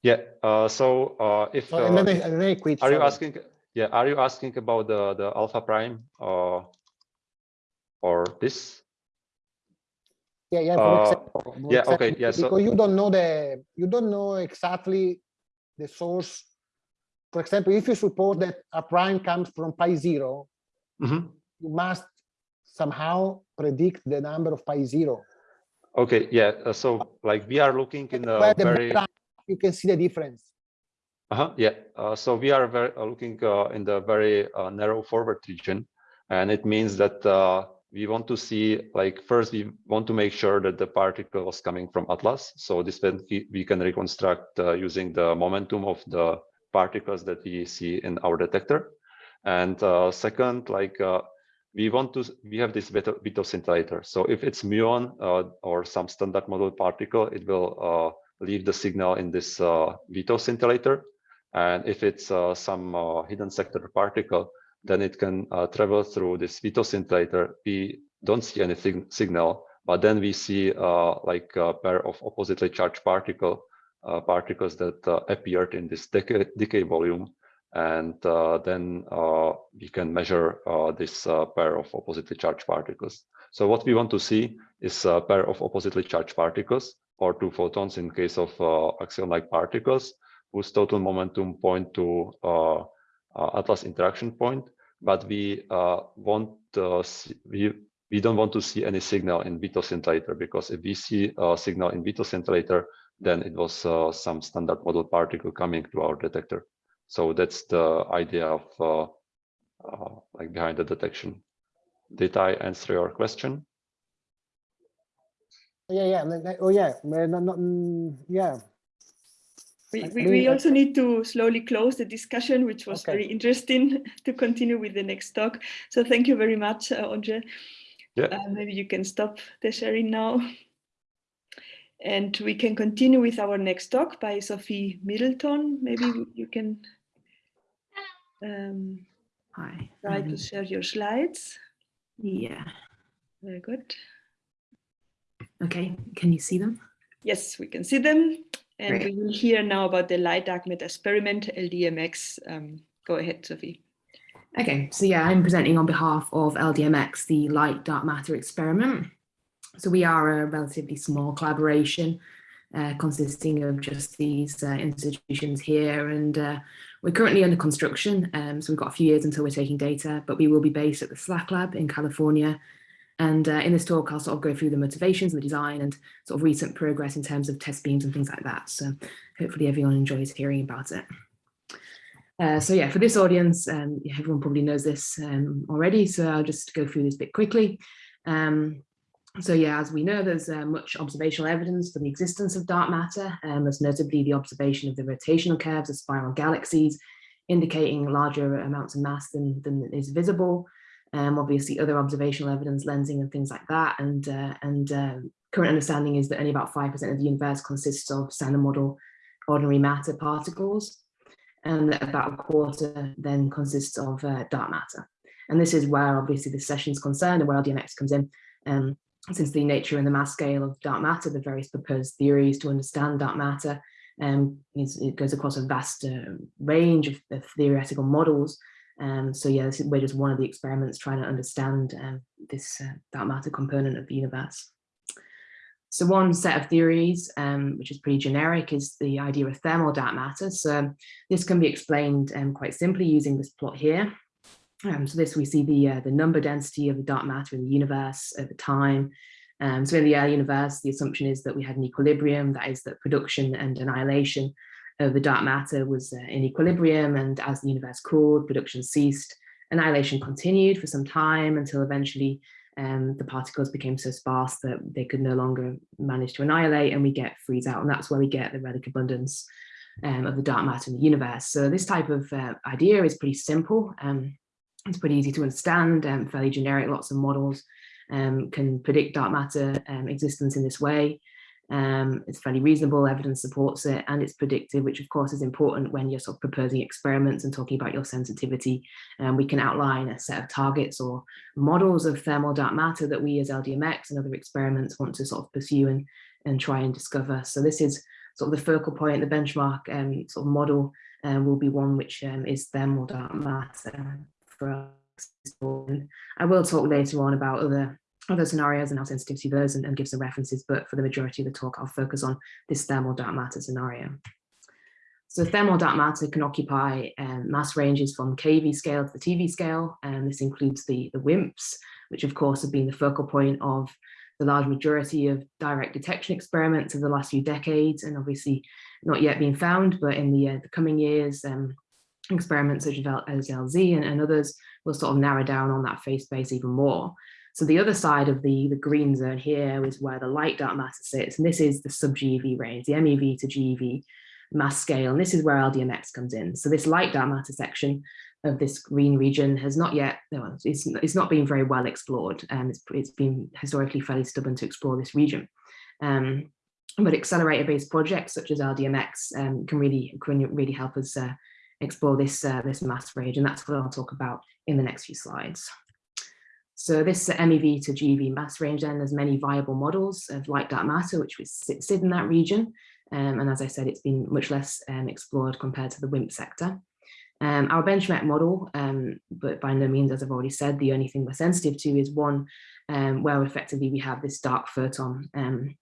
Yeah. Uh, so uh, if so, and then I, and then I quit. are you asking? Yeah, are you asking about the the alpha prime uh, or this? Yeah, yeah. For uh, example, yeah, okay, yeah, so- Because you don't know the, you don't know exactly the source. For example, if you suppose that a prime comes from pi zero, Mhm. you must somehow predict the number of pi zero. Okay. Yeah. uh, so like we are looking in a the very. You can see the difference. Uh-huh, yeah. Uh, so we are very uh, looking uh, in the very uh, narrow forward region, and it means that uh, we want to see like first we want to make sure that the particle was coming from Atlas. So this we, can reconstruct uh, using the momentum of the particles that we see in our detector. And uh, second, like uh, we want to we have this veto, veto scintillator. So if it's muon uh, or some standard model particle, it will uh, leave the signal in this uh, veto scintillator. And if it's uh, some uh, hidden sector particle, then it can uh, travel through this veto scintillator. We don't see any signal, but then we see uh, like a pair of oppositely charged particle uh, particles that appeared in this decay, decay volume. and then we can measure this pair of oppositely charged particles. So what we want to see is a pair of oppositely charged particles or two photons in case of axion-like particles whose total momentum point to Atlas interaction point, but we want see, we we don't want to see any signal in Witten scintillator because if we see a signal in Witten scintillator, then it was uh, some standard model particle coming to our detector. So that's the idea of uh, uh, like behind the detection. Did I answer your question? Yeah, yeah. Oh, yeah. No, no, mm, yeah. We, we, we, also need to slowly close the discussion, which was okay. very interesting to continue with the next talk. So thank you very much, uh, Ondřej. Yeah. Uh, maybe you can stop the sharing now. And we can continue with our next talk by Sophie Middleton. Maybe you can um, Hi. try um, to share your slides. Yeah. Very good. Okay, can you see them? Yes, we can see them. And Great. we will hear now about the light dark matter experiment, LDMX. Um, go ahead, Sophie. Okay, so yeah, I'm presenting on behalf of LDMX, the light dark matter experiment. So we are a relatively small collaboration uh, consisting of just these uh, institutions here and uh, we're currently under construction um, so we've got a few years until we're taking data but we will be based at the SLAC lab in California and uh, in this talk I'll sort of go through the motivations and the design and sort of recent progress in terms of test beams and things like that so hopefully everyone enjoys hearing about it. Uh, so yeah, for this audience, um, everyone probably knows this um, already, so I'll just go through this bit quickly. Um, so yeah, as we know, there's uh, much observational evidence for the existence of dark matter, um, most notably the observation of the rotational curves of spiral galaxies, indicating larger amounts of mass than, than is visible. Um, obviously, other observational evidence, lensing and things like that. And, uh, and um, current understanding is that only about 5% of the universe consists of standard model ordinary matter particles, and about a quarter then consists of uh, dark matter. And this is where obviously the session is concerned and where LDMX comes in. Um, since the nature and the mass scale of dark matter, the various proposed theories to understand dark matter, um, it goes across a vast uh, range of, of, theoretical models. Um, so yeah, this is, we're just one of the experiments trying to understand um, this uh, dark matter component of the universe. So one set of theories, um, which is pretty generic, is the idea of thermal dark matter. So this can be explained um, quite simply using this plot here. Um, so this we see the uh, the number density of the dark matter in the universe over time. Um, so in the early universe, the assumption is that we had an equilibrium, that is that production and annihilation of the dark matter was uh, in equilibrium. And as the universe cooled, production ceased, annihilation continued for some time until eventually um, the particles became so sparse that they could no longer manage to annihilate and we get freeze out. And that's where we get the relic abundance um, of the dark matter in the universe. So this type of uh, idea is pretty simple. Um, it's pretty easy to understand, um, fairly generic, lots of models um, can predict dark matter um, existence in this way. Um, it's fairly reasonable, evidence supports it, and it's predictive, which of course is important when you're sort of proposing experiments and talking about your sensitivity. Um, we can outline a set of targets or models of thermal dark matter that we as LDMX and other experiments want to sort of pursue and, and try and discover. So this is sort of the focal point, the benchmark um, sort of model um, will be one which um, is thermal dark matter for us. I will talk later on about other other scenarios and how sensitive to those and, and, give some references, but for the majority of the talk, I'll focus on this thermal dark matter scenario. So thermal dark matter can occupy um, mass ranges from keV scale to the TeV scale, and this includes the, the WIMPs, which of course have been the focal point of the large majority of direct detection experiments of the last few decades, and obviously not yet being found, but in the, uh, the coming years, um, experiments such as LZ and, and others will sort of narrow down on that phase space even more. So the other side of the, the green zone here is where the light dark matter sits, and this is the sub-GeV range, the MEV to GeV mass scale, and this is where LDMX comes in. So this light dark matter section of this green region has not yet, it's, it's not been very well explored, and it's, it's been historically fairly stubborn to explore this region. Um, but accelerator-based projects such as LDMX um, can really can really help us uh, explore this, uh, this mass range, and that's what I'll talk about in the next few slides. So this MEV to GeV mass range then, there's many viable models of light dark matter, which would sit, in that region. Um, and as I said, it's been much less um, explored compared to the WIMP sector. Um, our benchmark model, um, but by no means, as I've already said, the only thing we're sensitive to is one um, where effectively we have this dark photon um,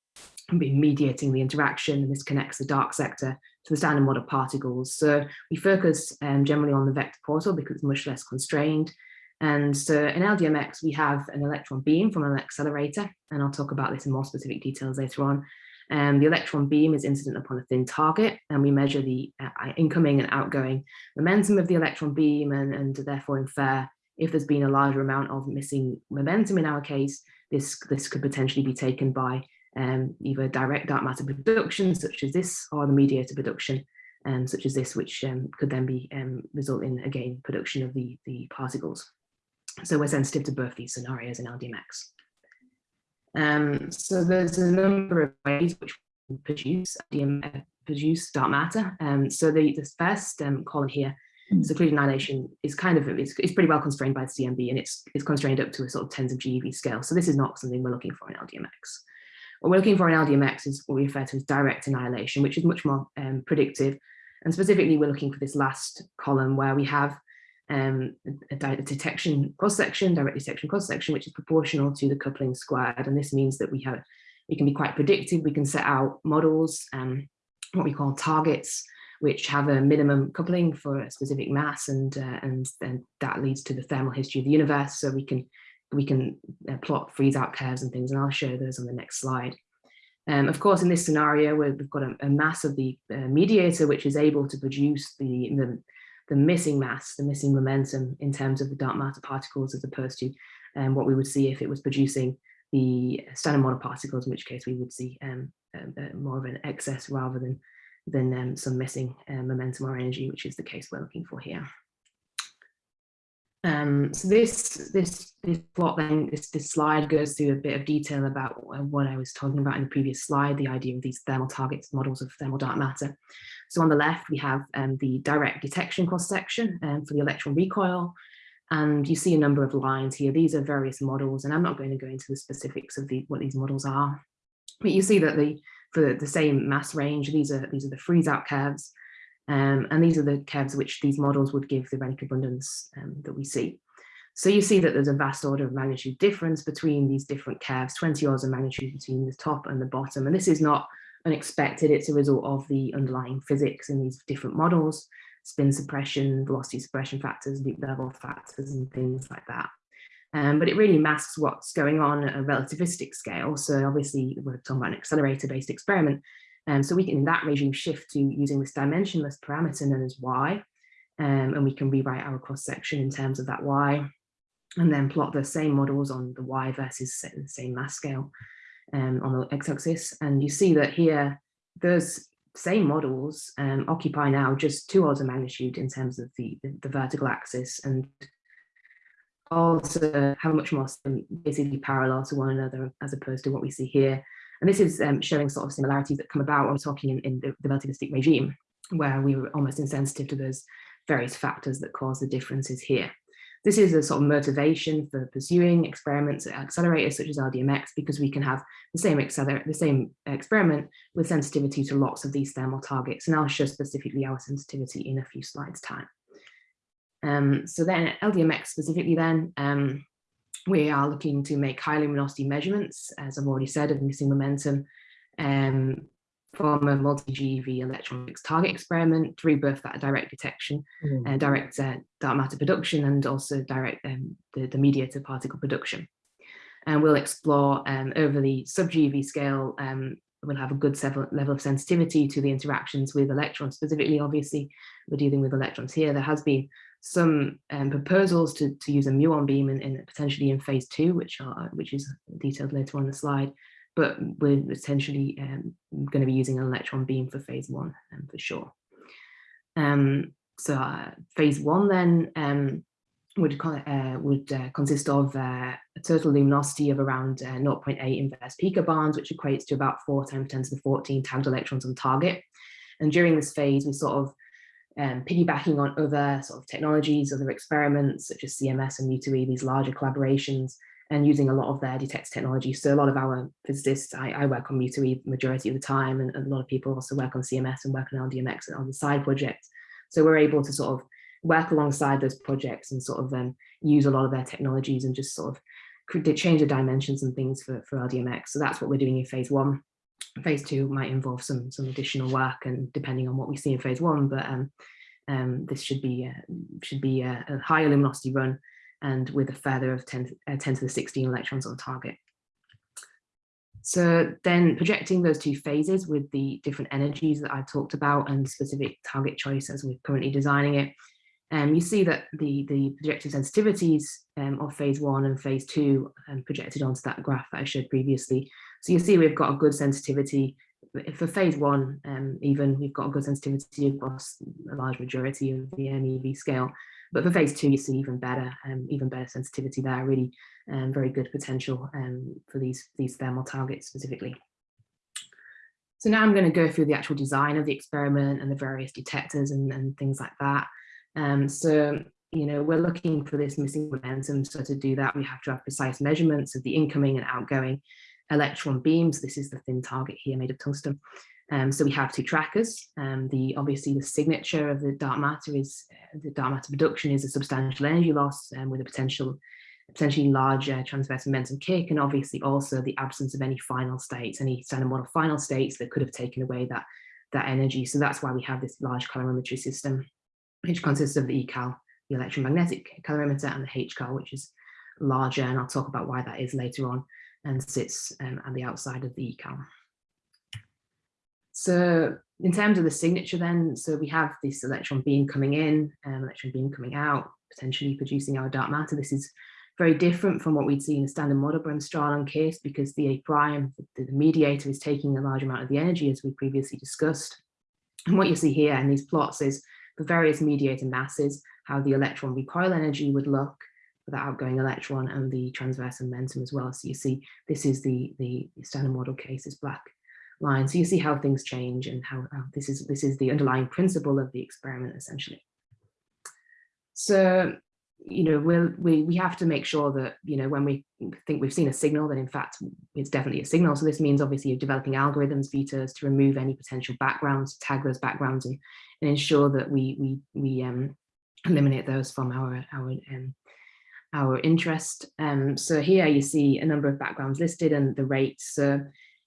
mediating the interaction and this connects the dark sector to the standard model particles. So we focus generally on the vector portal because it's much less constrained. And so in LDMX, we have an electron beam from an accelerator, and I'll talk about this in more specific details later on. Um, the electron beam is incident upon a thin target, and we measure the uh, incoming and outgoing momentum of the electron beam and, and therefore infer if there's been a larger amount of missing momentum in our case, this, this could potentially be taken by um, either direct dark matter production, such as this, or the mediator production, um, such as this, which um, could then be um, result in, again, production of the, the particles. So we're sensitive to both these scenarios in LDMX. Um, so there's a number of ways which we produce LDM, produce dark matter. Um, so the, the first um, column here, secluded annihilation is kind of, it's, it's pretty well constrained by the CMB and it's, it's constrained up to a sort of tens of GeV scale. So this is not something we're looking for in LDMX. What we're looking for in LDMX is what we refer to as direct annihilation, which is much more um, predictive. And specifically, we're looking for this last column where we have um, a, detection cross-section, direct detection cross-section, which is proportional to the coupling squared. And this means that we have, we can be quite predictive. We can set out models, um, what we call targets, which have a minimum coupling for a specific mass, and uh, and then that leads to the thermal history of the universe. So we can we can uh, plot freeze out curves and things, and I'll show those on the next slide. Um, of course, in this scenario, we've got a, a mass of the uh, mediator, which is able to produce the, the the missing mass, the missing momentum in terms of the dark matter particles as opposed to um, what we would see if it was producing the standard model particles, in which case we would see um, uh, more of an excess rather than, than um, some missing uh, momentum or energy, which is the case we're looking for here. Um, so this this this plot then this this slide goes through a bit of detail about what I was talking about in the previous slide, the idea of these thermal targets, models of thermal dark matter. So on the left we have um, the direct detection cross section um, for the electron recoil, and you see a number of lines here. These are various models, and I'm not going to go into the specifics of the what these models are, but you see that the for the same mass range, these are these are the freeze out curves. Um, and these are the curves which these models would give the relic abundance um, that we see. So you see that there's a vast order of magnitude difference between these different curves, 20 orders of magnitude between the top and the bottom. And this is not unexpected, it's a result of the underlying physics in these different models, spin suppression, velocity suppression factors, loop level factors, and things like that. Um, but it really masks what's going on at a relativistic scale. So obviously we're talking about an accelerator-based experiment, um, so we can, in that regime, shift to using this dimensionless parameter known as y, um, and we can rewrite our cross section in terms of that y, and then plot the same models on the y versus the same mass scale um, on the x-axis. And you see that here, those same models um, occupy now just two orders of magnitude in terms of the, the, the vertical axis and also have much more basically parallel to one another as opposed to what we see here and this is um, showing sort of similarities that come about when we're talking in, in the, the relativistic regime, where we were almost insensitive to those various factors that cause the differences here. This is a sort of motivation for pursuing experiments at accelerators such as LDMX because we can have the same accelerator, the same experiment with sensitivity to lots of these thermal targets. And I'll show specifically our sensitivity in a few slides time. Um, so then LDMX specifically then, um, we are looking to make high luminosity measurements, as I've already said, of missing momentum um, from a multi-GeV electronics target experiment through both that direct detection, mm. uh, direct uh, dark matter production, and also direct um, the, the mediator particle production. And we'll explore um, over the sub-GeV scale, um, we'll have a good level of sensitivity to the interactions with electrons. Specifically, obviously, we're dealing with electrons here. There has been some um, proposals to, to use a muon beam in, in, potentially in phase two, which are which is detailed later on the slide, but we're essentially um, going to be using an electron beam for phase one um, for sure. Um, so uh, phase one then um, would uh, would uh, consist of uh, a total luminosity of around uh, 0.8 inverse picobarns, which equates to about four times 10 to the 14 times electrons on target. And during this phase, we sort of um, piggybacking on other sort of technologies, other experiments such as CMS and mu2e, these larger collaborations, and using a lot of their detect technology. So a lot of our physicists, I, I work on mu2e majority of the time, and, and, a lot of people also work on CMS and work on LDMX on the side projects. So we're able to sort of work alongside those projects and sort of um, use a lot of their technologies and just sort of change the dimensions and things for, for LDMX. So that's what we're doing in phase one. Phase two might involve some some additional work and depending on what we see in phase one, but um, um, this should be uh, should be a, a, higher luminosity run and with a feather of 10, uh, 10 to the 16 electrons on target. So then projecting those two phases with the different energies that I talked about and specific target choice as we're currently designing it, um, you see that the, the projected sensitivities um, of phase one and phase two um, projected onto that graph that I showed previously. So you see we've got a good sensitivity for phase one, um, even we've got a good sensitivity across a large majority of the MEV scale. But for phase two, you see even better, um, even better sensitivity there, really um, very good potential um, for these, these thermal targets specifically. So now I'm going to go through the actual design of the experiment and the various detectors and, and things like that. Um, so, you know, we're looking for this missing momentum. So to do that, we have to have precise measurements of the incoming and outgoing electron beams. This is the thin target here made of tungsten. Um, so we have two trackers. Um, the obviously the signature of the dark matter is uh, the dark matter production is a substantial energy loss um, with a potential potentially larger transverse momentum kick, and obviously also the absence of any final states, any standard model final states that could have taken away that that energy. So that's why we have this large calorimetry system, which consists of the ECAL, the electromagnetic calorimeter, and the HCAL, which is larger, and I'll talk about why that is later on, and sits um, at the outside of the ECAL. So in terms of the signature then, so we have this electron beam coming in, um, electron beam coming out, potentially producing our dark matter. This is very different from what we'd see in the standard model Bremsstrahlung case because the A prime, the, the mediator is taking a large amount of the energy as we previously discussed. And what you see here in these plots is for various mediator masses, how the electron recoil energy would look for the outgoing electron and the transverse momentum as well. So you see, this is the, the standard model case, is black line. So you see how things change and how, this is this is the underlying principle of the experiment essentially. So you know we'll, we we have to make sure that you know when we think we've seen a signal that in fact it's definitely a signal so this means obviously you're developing algorithms vitas to remove any potential backgrounds tag those backgrounds and, and ensure that we we we um eliminate those from our our um our interest um so here you see a number of backgrounds listed and the rates so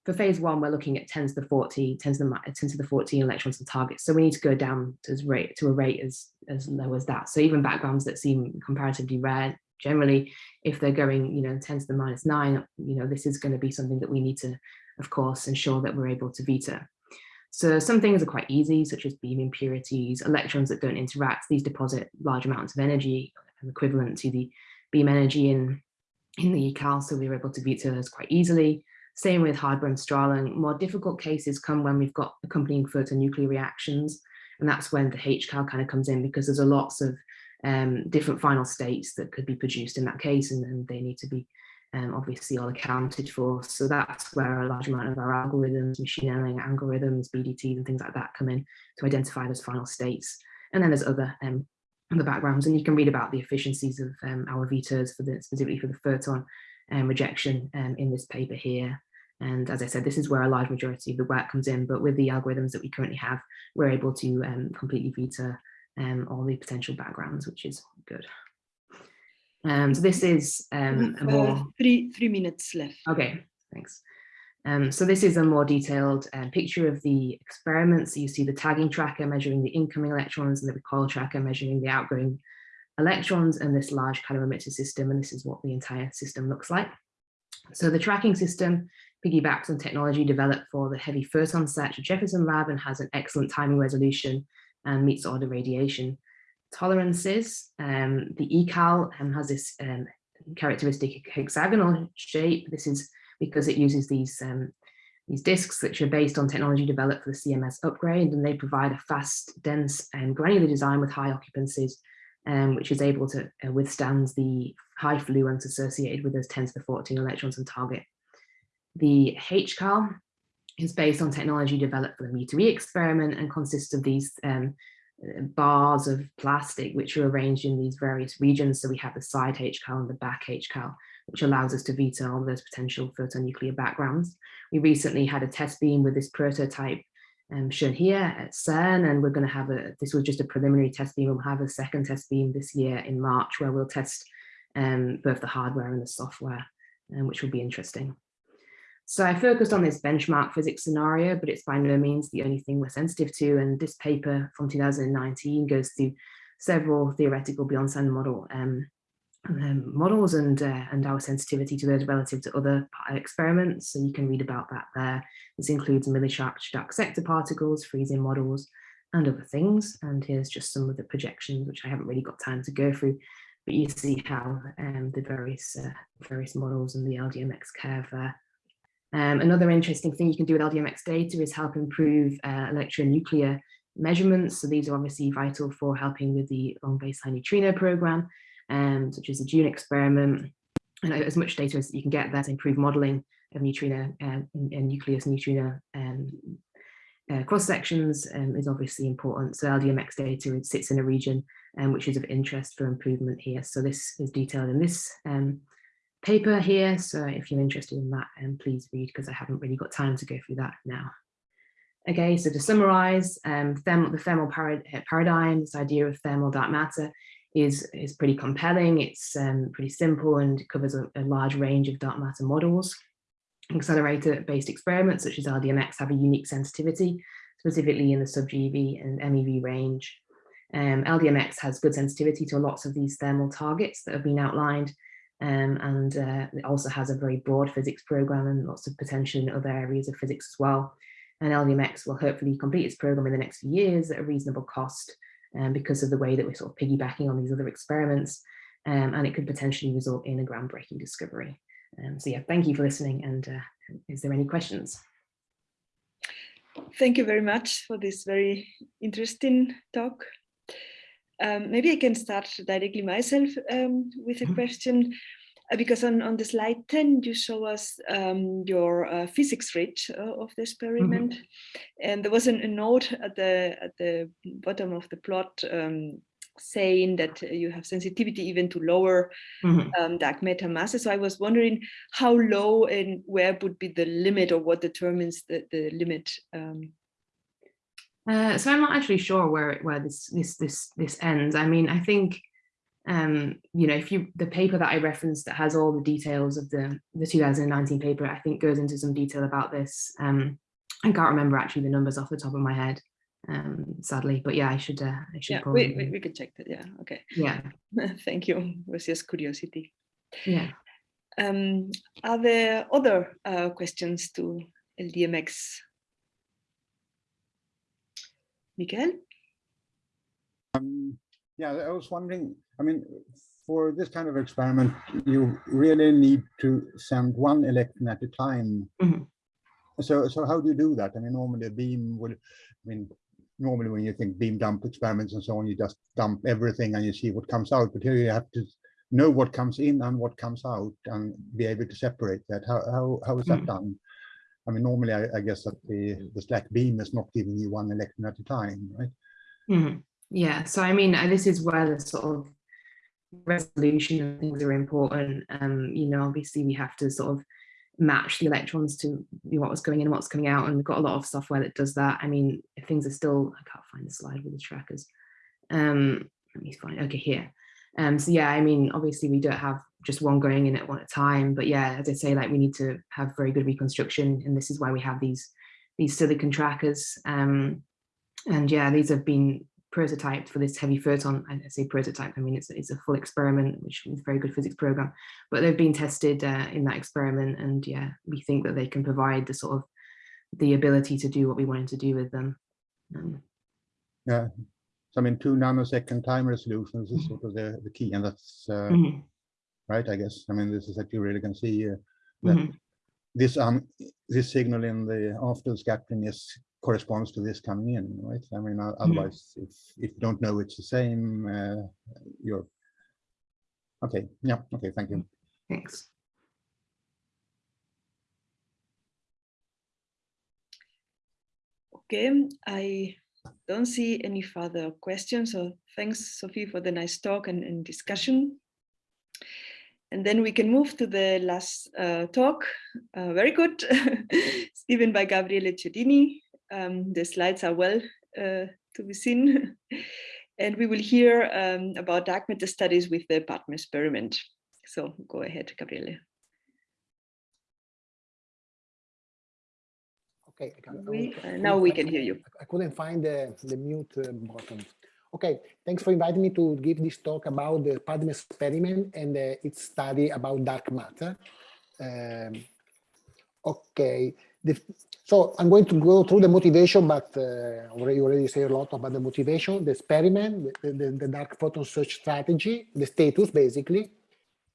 for phase one, we're looking at 10 to the 40, 10 to the, 10 to the 14 electrons to target. So we need to go down to, rate, to a rate as, as low as that. So even backgrounds that seem comparatively rare, generally, if they're going, you know, 10 to the minus nine, you know, this is going to be something that we need to, of course, ensure that we're able to veto. So some things are quite easy, such as beam impurities, electrons that don't interact. These deposit large amounts of energy equivalent to the beam energy in, in the ECAL. So we were able to veto those quite easily. Same with hard Bremsstrahlung. More difficult cases come when we've got accompanying photonuclear reactions. And that's when the HCAL kind of comes in because there's a lots of um, different final states that could be produced in that case and, and they need to be um, obviously all accounted for. So that's where a large amount of our algorithms, machine learning algorithms, BDTs and things like that come in to identify those final states. And then there's other um, the backgrounds and you can read about the efficiencies of um, our vetoes for the specifically for the photon um, rejection um, in this paper here. And as I said, this is where a large majority of the work comes in, but with the algorithms that we currently have, we're able to um, completely veto um, all the potential backgrounds, which is good. Um, so this is um, more... Uh, three, three minutes left. Okay, thanks. Um, so this is a more detailed um, picture of the experiments. You see the tagging tracker measuring the incoming electrons and the recoil tracker measuring the outgoing electrons and this large calorimeter system. And this is what the entire system looks like. So the tracking system piggybacks on technology developed for the heavy photon search at Jefferson Lab and has an excellent timing resolution and meets all the radiation tolerances. Um, the ECAL um, has this um, characteristic hexagonal shape. This is because it uses these um, these disks which are based on technology developed for the CMS upgrade and they provide a fast, dense and granular design with high occupancies um, which is able to uh, withstand the high fluence associated with those 10 to the 14 electrons on target. The HCAL is based on technology developed for the mu2e experiment and consists of these um, bars of plastic which are arranged in these various regions. So we have the side HCAL and the back HCAL, which allows us to veto all those potential photonuclear backgrounds. We recently had a test beam with this prototype um, shown here at CERN, and we're going to have a, this was just a preliminary test beam, we'll have a second test beam this year in March where we'll test um, both the hardware and the software, um, which will be interesting. So I focused on this benchmark physics scenario, but it's by no means the only thing we're sensitive to. And this paper from 2019 goes through several theoretical Bjornson model um, um, models and uh, and our sensitivity to those relative to other experiments. So you can read about that there. This includes millicharged dark sector particles, freeze-in models, and other things. And here's just some of the projections, which I haven't really got time to go through. But you see how um, the various uh, various models and the LDMX curve. Um, another interesting thing you can do with LDMX data is help improve uh, electronuclear measurements. So these are obviously vital for helping with the long baseline neutrino program, um, such as the DUNE experiment. And as much data as you can get there to improve modeling of neutrino uh, and nucleus neutrino um, uh, cross sections um, is obviously important. So LDMX data sits in a region um, which is of interest for improvement here. So this is detailed in this um, paper here. So if you're interested in that, um, please read because I haven't really got time to go through that now. Okay, so to summarize, um, thermal, the thermal parad paradigm, this idea of thermal dark matter is, is pretty compelling. It's um, pretty simple and covers a, a, large range of dark matter models. Accelerator-based experiments such as LDMX have a unique sensitivity, specifically in the sub-GeV and MeV range. Um, LDMX has good sensitivity to lots of these thermal targets that have been outlined, um, and uh, it also has a very broad physics program and lots of potential in other areas of physics as well. And LDMX will hopefully complete its program in the next few years at a reasonable cost um, because of the way that we're sort of piggybacking on these other experiments. Um, and it could potentially result in a groundbreaking discovery. Um, so yeah, thank you for listening. And uh, is there any questions? Thank you very much for this very interesting talk. Um, maybe I can start directly myself um, with a mm-hmm. question, because on, on the slide 10, you show us um, your uh, physics reach uh, of the experiment. Mm -hmm. And there was an, a note at the, at the bottom of the plot um, saying that you have sensitivity even to lower mm -hmm. dark matter masses. So I was wondering how low and where would be the limit or what determines the, the limit um, uh, so I'm not actually sure where where this this this this ends. I mean, I think um, you know, if you the paper that I referenced that has all the details of the the 2019 paper, I think goes into some detail about this. Um, I can't remember actually the numbers off the top of my head, um, sadly, but yeah, I should uh, I should yeah, probably we, we, we could check that. Yeah, okay. Yeah. Thank you. It was just curiosity. Yeah. Um, are there other uh, questions to LDMX Miguel? Yeah, I was wondering, I mean, for this kind of experiment, you really need to send one electron at a time. Mm -hmm. So, so how do you do that? I mean, normally a beam will, I mean, normally when you think beam dump experiments and so on, you just dump everything and you see what comes out. But here you have to know what comes in and what comes out and be able to separate that. How, how, how is that mm -hmm. done? I mean, normally I, I, guess that the, the SLAC beam is not giving you one electron at a time, right? Mm -hmm. Yeah, so I mean, uh, this is where the sort of resolution and things are important. Um, you know, obviously we have to sort of match the electrons to what was going in and what's coming out. And we've got a lot of software that does that. I mean, if things are still, I can't find the slide with the trackers. Um, let me find, okay, here. Um, so yeah, I mean, obviously we don't have just one going in at one at a time, but yeah, as I say, like we need to have very good reconstruction, and this is why we have these these silicon trackers. Um, and yeah, these have been prototyped for this heavy photon. I say prototype, I mean it's it's a full experiment, which is a very good physics program, but they've been tested uh, in that experiment, and yeah, we think that they can provide the sort of the ability to do what we wanted to do with them. Um, yeah, so I mean, two nanosecond time resolutions is sort of the, the key, and that's uh, mm -hmm. right, I guess. I mean, this is that you really can see uh, that mm -hmm. this um this signal in the after scattering is corresponds to this coming in, right? I mean, mm-hmm. otherwise, mm if if you don't know it's the same, uh, you're okay. Yeah. Okay. Thank you. Thanks. Okay, I don't see any further questions. So thanks, Sophie, for the nice talk and, and discussion. And then we can move to the last uh, talk. Uh, very good. it's given by Gabriele Chiodini. Um, the slides are well uh, to be seen. and we will hear um, about dark matter studies with the PADME experiment. So go ahead, Gabriele. Okay. I can- We, uh, now we can hear you. I couldn't find the, the mute uh, button. Okay, thanks for inviting me to give this talk about the PADME experiment and uh, its study about dark matter. Um, okay, the, so I'm going to go through the motivation, but uh, already already say a lot about the motivation, the experiment, the, the, the dark photon search strategy, the status basically,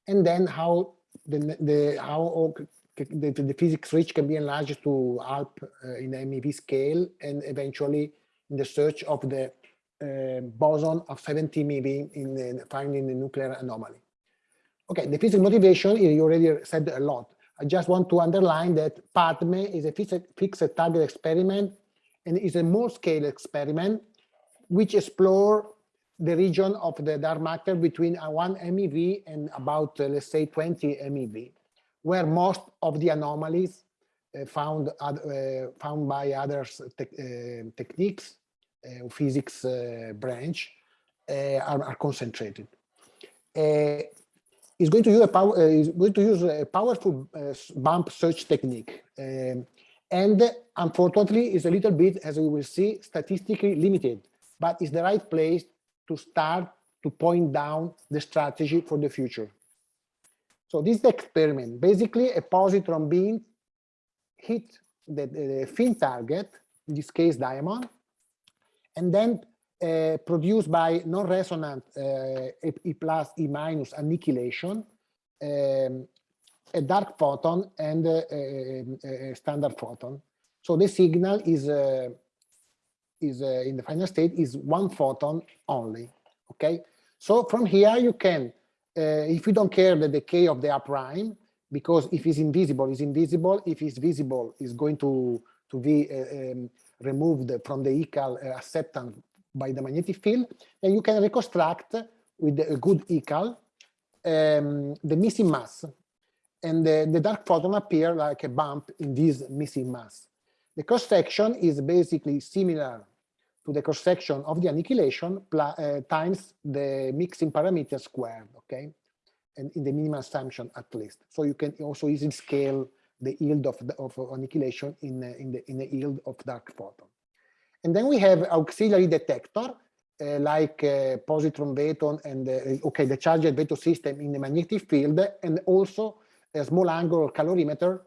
and then how the, the how the, the physics reach can be enlarged to ALP uh, in the MeV scale and eventually in the search of the uh, boson of 70 MeV in the, finding the nuclear anomaly. Okay, the physics motivation, you already said a lot. I just want to underline that PADME is a fixed target experiment and is a more scale experiment which explore the region of the dark matter between 1 MeV and about, uh, let's say, 20 MeV where most of the anomalies uh, found uh, found by others te uh, techniques uh, physics uh, branch are, are, concentrated. Is going to use a power is going to use a powerful bump search technique, um, and unfortunately is a little bit, as we will see, statistically limited, but is the right place to start to point down the strategy for the future. So this is the experiment. Basically, a positron beam hit the, the thin target, in this case diamond, and then uh, produced by non-resonant uh, E plus E minus annihilation, um, a dark photon and a, standard photon. So the signal is uh, is uh, in the final state is one photon only. Okay. So from here you can if you don't care the decay of the R prime, because if it's invisible, it's invisible. If it's visible, it's going to, to be uh, um, removed from the ECAL uh, acceptance by the magnetic field. And you can reconstruct with a good ECAL um, the missing mass. And the, the dark photon appear like a bump in this missing mass. The cross section is basically similar to the cross section of the annihilation uh, times the mixing parameter squared, okay? And in the minimum assumption at least. So you can also easily scale the yield of, the, of annihilation in, in, the, in the yield of dark photon. And then we have auxiliary detector, uh, like uh, positron Veton and uh, okay, the charged Veto system in the magnetic field, and also a small angle calorimeter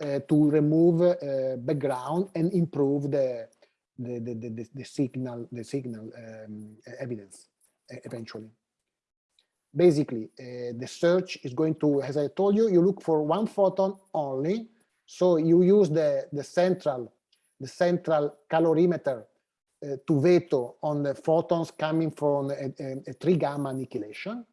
uh, to remove uh, background and improve the the, the, the, the signal, the signal um, evidence eventually. Basically, uh, the search is going to, as I told you, you look for one photon only. So you use the, the central, the central calorimeter uh, to veto on the photons coming from a, a, a three gamma annihilation.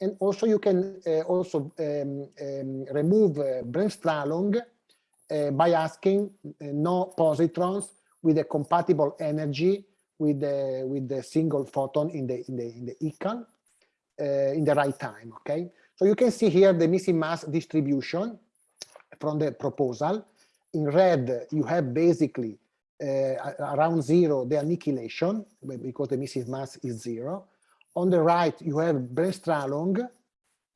And also you can uh, also um, um, remove uh, Bremsstrahlung uh, by asking no positrons with a compatible energy with the with the single photon in the in the in the uh, in the right time. Okay, so you can see here the missing mass distribution from the proposal. In red, you have basically uh, around zero the annihilation because the missing mass is zero. On the right, you have Bremsstrahlung.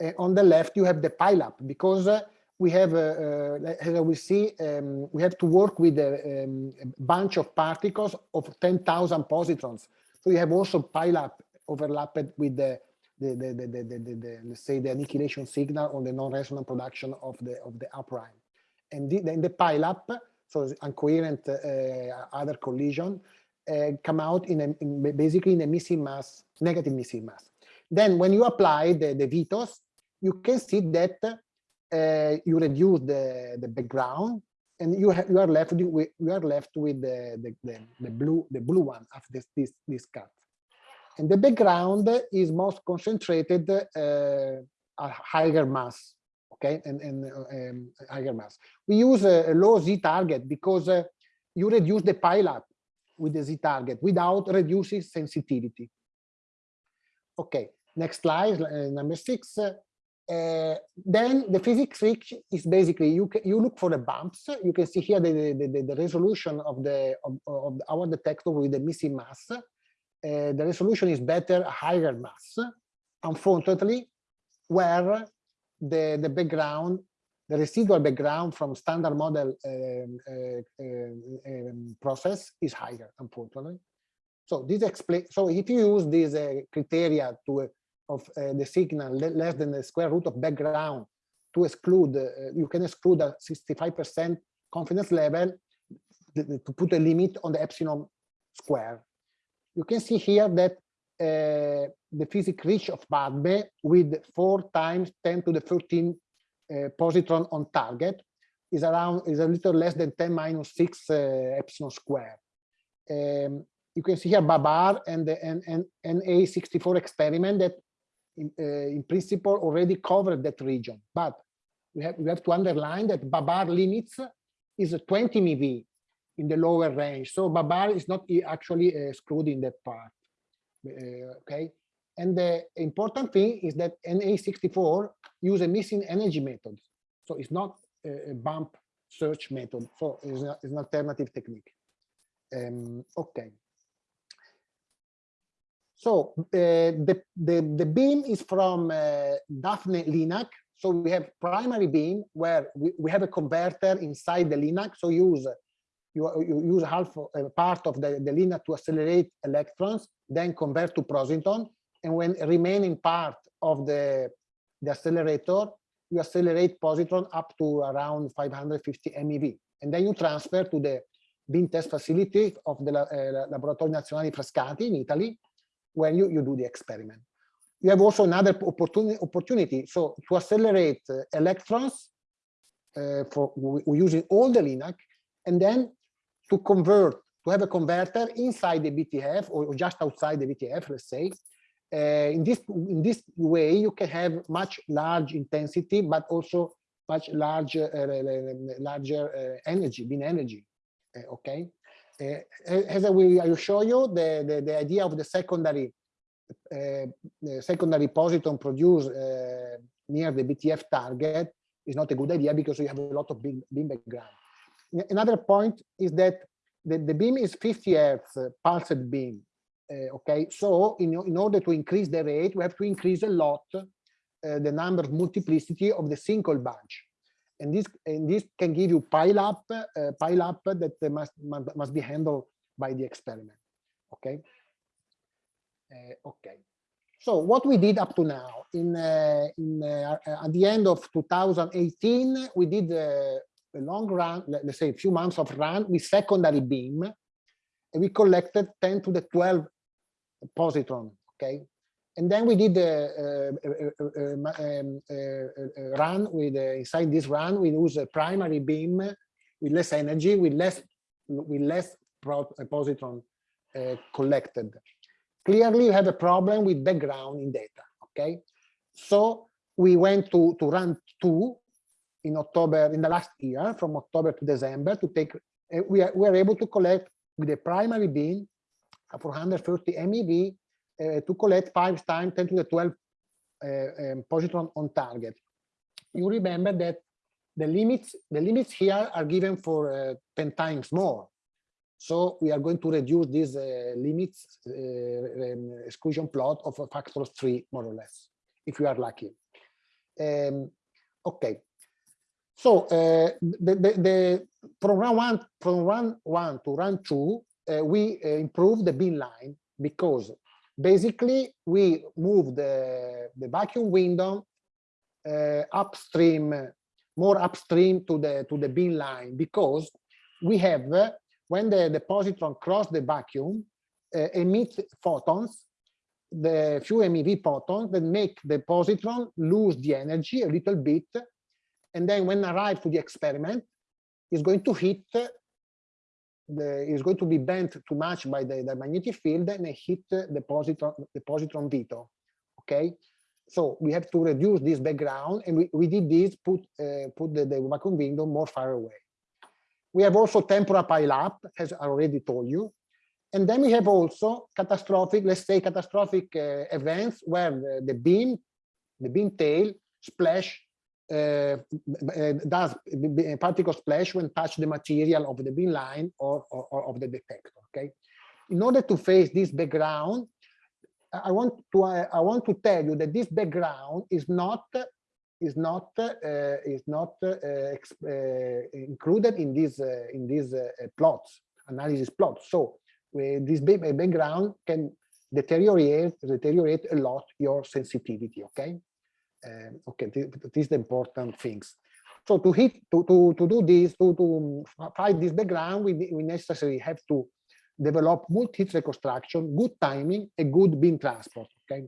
Uh, on the left, you have the pileup because uh, we have, uh, as we see, um, we have to work with a, um, a bunch of particles of 10,000 positrons. So you have also pileup overlapped with the, the, the, the, the, the, the, let's say, the annihilation signal on the non-resonant production of the of the R And then the, the pileup, so incoherent uh, other collision, uh, come out in, a, in basically in a missing mass, negative missing mass. Then when you apply the, the vetoes, you can see that uh, you reduce the, the background and you you are left with you are left with the, the, the, the blue the blue one after this this this cut and the background is most concentrated uh, at higher mass okay and, and um, higher mass we use a, a low z target because uh, you reduce the pileup with the z target without reducing sensitivity okay next slide uh, number six uh, then the physics reach is basically you you look for the bumps. You can see here the, the, the, the resolution of the of, of our detector with the missing mass. Uh, the resolution is better higher mass. Unfortunately, where the the background, the residual background from standard model um, uh, um, process is higher. Unfortunately, so this explain. So if you use these uh, criteria to of uh, the signal less than the square root of background to exclude, uh, you can exclude a 65% confidence level to put a limit on the epsilon square. You can see here that uh, the physics reach of PADME with four times 10 to the 13 uh, positron on target is around is a little less than 10 minus 6 uh, epsilon square. Um, you can see here Babar and the and, and, NA64 experiment that in, uh, in principle already covered that region. But we have, we have to underline that Babar limits is 20 MeV in the lower range. So Babar is not actually excluding that part. Uh, okay. And the important thing is that NA64 use a missing energy method. So it's not a bump search method. So it's, a, it's an alternative technique. Um, okay. So uh, the, the, the beam is from uh, Daphne LINAC. So we have primary beam where we, we have a converter inside the LINAC. So use you, you use half a uh, part of the, the LINAC to accelerate electrons, then convert to positron. And when remaining part of the, the accelerator, you accelerate positron up to around 550 MeV. And then you transfer to the beam test facility of the uh, Laboratorio Nazionale Frascati in Italy, where you, you do the experiment. You have also another opportunity, opportunity. So to accelerate uh, electrons uh, for using all the LINAC, and then to convert, to have a converter inside the BTF or just outside the BTF, let's say. Uh, in this in this way, you can have much large intensity, but also much larger uh, larger uh, energy, beam energy. Uh, okay. Uh, as I will, show you, the, the, the idea of the secondary uh, secondary positron produced uh, near the BTF target is not a good idea because you have a lot of beam, beam background. Another point is that the, the beam is 50 hertz pulsed beam. Uh, okay, so in, in order to increase the rate, we have to increase a lot uh, the number of multiplicity of the single bunch and this and this can give you pile up uh, pile up that must must be handled by the experiment okay? Uh, okay. So what we did up to now in uh, in uh, at the end of 2018 we did uh, a long run let's say a few months of run with secondary beam and we collected 10 to the 12 positron okay? And then we did uh, uh, uh, a, um, run with inside this run we use a primary beam with less energy with less with less positron uh, collected. Clearly you have a problem with background in data okay? So we went to to run two in october in the last year from october to december to take uh, we, are, we are able to collect with a primary beam 430 mev uh, to collect five times 10 to the 12 uh, um, positron on target. You remember that the limits the limits here are given for uh, 10 times more. So we are going to reduce these limits um, exclusion plot of a factor of three, more or less, if we are lucky. Um, okay. So uh, the, the, the, from run one from run one to run two, we improve the beam line because basically we move the, the vacuum window uh, upstream, more upstream to the to the beam line because we have uh, when the, the positron cross the vacuum uh, emit photons, the few MeV photons that make the positron lose the energy a little bit, and then when arrive to the experiment, is going to hit the, is going to be bent too much by the, the magnetic field and hit the positron, the positron veto. Okay, so we have to reduce this background, and we, we did this, put uh, put the, the vacuum window more far away. We have also temporal pileup, as I already told you. And then we have also catastrophic, let's say catastrophic uh, events where the, the beam, the beam tail splash uh, does a particle splash when touch the material of the beam line or, or, or of the detector. Okay. In order to face this background, I want to I want to tell you that this background is not is not uh, is not uh, uh, included in these in these plots analysis plots. So this background can deteriorate deteriorate a lot your sensitivity. Okay, um, okay, this is the important things. So to hit to to to do this to to find this background, we we necessarily have to develop multi-hit reconstruction, good timing, a good beam transport. Okay.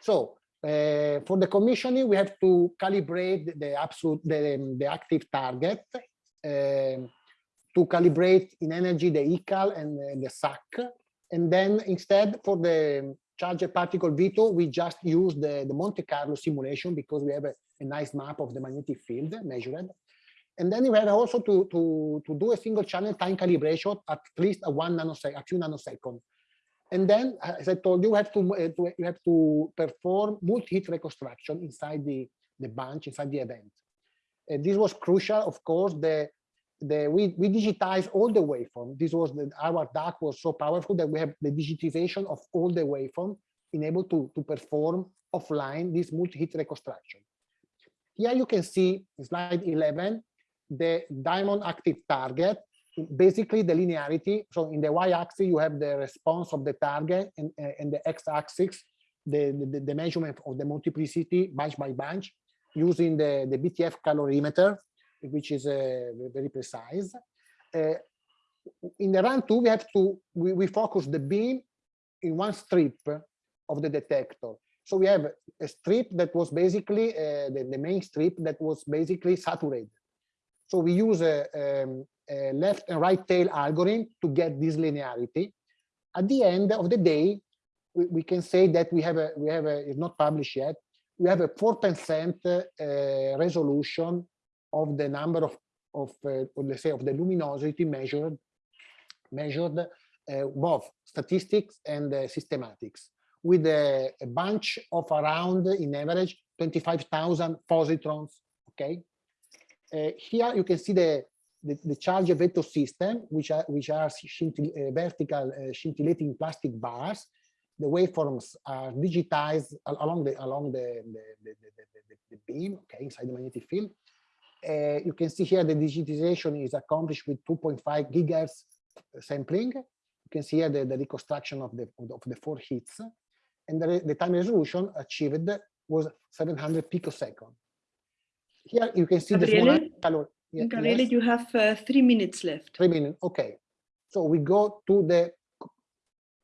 So uh, for the commissioning, we have to calibrate the absolute the, the active target uh, to calibrate in energy the ECAL and uh, the SAC. And then instead for the charged particle veto, we just use the, the Monte Carlo simulation because we have a, a nice map of the magnetic field measured. And then we have also to, to, to do a single channel time calibration at least a one nanosecond, a few nanoseconds. And then, as I told you, you have to, uh, you have to perform multi-hit reconstruction inside the, the bunch, inside the event. And this was crucial, of course, the, the, we, we digitized all the waveform. This was the, our DAQ was so powerful that we have the digitization of all the waveform enabled to, to perform offline this multi-hit reconstruction. Here you can see slide 11, the diamond active target, basically the linearity. So in the y-axis, you have the response of the target, and, and the x-axis, the, the, the, measurement of the multiplicity bunch by bunch, using the, the BTF calorimeter, which is uh, very precise. Uh, in the run two, we have to, we, we focus the beam in one strip of the detector. So we have a strip that was basically uh, the, the main strip that was basically saturated. So we use a, um, a, left and right tail algorithm to get this linearity. At the end of the day, we, we can say that we have a, we have a, it's not published yet, we have a 4% uh, resolution of the number of, of uh, let's say, of the luminosity measured, measured uh, both statistics and uh, systematics with a, a bunch of around, in average, 25,000 positrons, okay? Uh, here you can see the, the, the charge veto system, which are, which are uh, vertical uh, scintillating plastic bars. The waveforms are digitized along the along the, the, the, the beam, okay, inside the magnetic field. Uh, you can see here the digitization is accomplished with 2.5 gigahertz sampling. You can see here the, the reconstruction of the, of the four hits. And the, the time resolution achieved was 700 picosecond. Here you can see Gabriele, the color. Yeah, Gabriele, yes. you have uh, three minutes left. Three minutes. Okay. So we go to the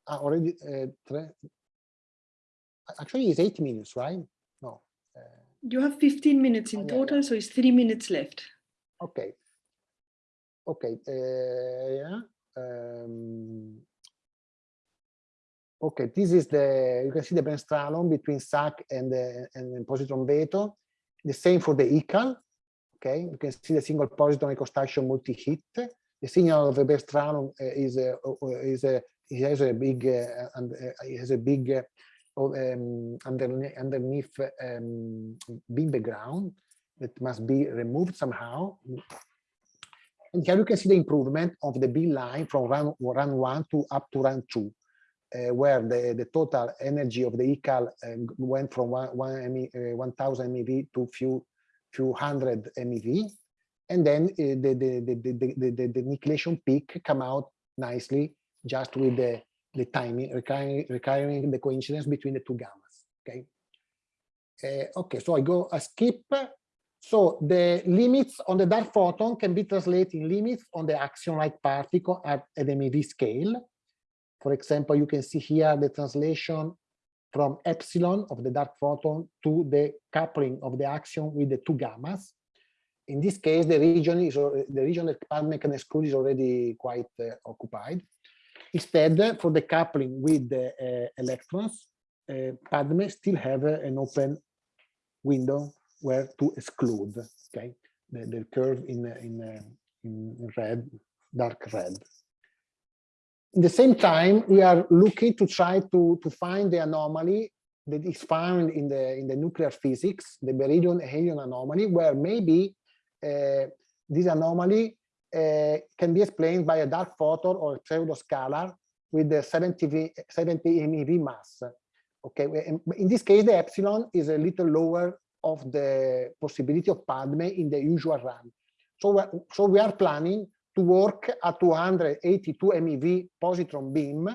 uh, already. Uh, actually, it's eight minutes, right? Uh, you have 15 minutes in oh, total, so it's three minutes left. Okay. Okay. Uh, yeah. Um, okay, this is the, you can see the Bremsstrahlung between SAC and the and positron veto. The same for the ECAL. Okay, you can see the single positron reconstruction multi-hit. The signal of the Bremsstrahlung uh, is a, is a it has a big uh, and uh, it has a big uh, um, underneath, underneath um, beam background that must be removed somehow. And here you can see the improvement of the beam line from run, run one to up to run two uh, where the, the total energy of the ECAL um, went from one, one uh, 1000 MeV to few few hundred MeV. And then uh, the, the, the, the, the, the, the annihilation peak come out nicely just with the, the timing, recurring the coincidence between the two gammas. Okay. Uh, okay, so I go a skip. So the limits on the dark photon can be translated in limits on the axion-like particle at, at MeV scale. For example, you can see here the translation from epsilon of the dark photon to the coupling of the axion with the two gammas. In this case, the region is the region that PADME can exclude is already quite uh, occupied. Instead, for the coupling with the uh, electrons, uh, PADME still have uh, an open window where to exclude. Okay, the, the curve in in in red, dark red in the same time, we are looking to try to, to find the anomaly that is found in the in the nuclear physics, the beryllium helium anomaly, where maybe uh, this anomaly can be explained by a dark photon or pseudoscalar with the 70 v, 70 MeV mass. Okay, in, this case, the epsilon is a little lower of the possibility of PADME in the usual run. So, so we are planning to work at 282 MeV positron beam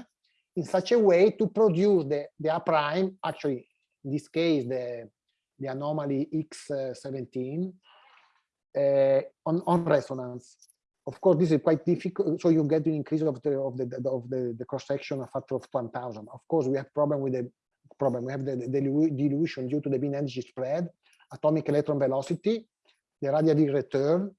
in such a way to produce the, the A prime, actually, in this case, the, the anomaly X17 uh, on, on resonance. Of course, this is quite difficult. So you get the increase of the of the of the, the cross section a factor of 1,000. Of course, we have problem with the problem. We have the, the dilution due to the bin energy spread, atomic electron velocity, the radiative return,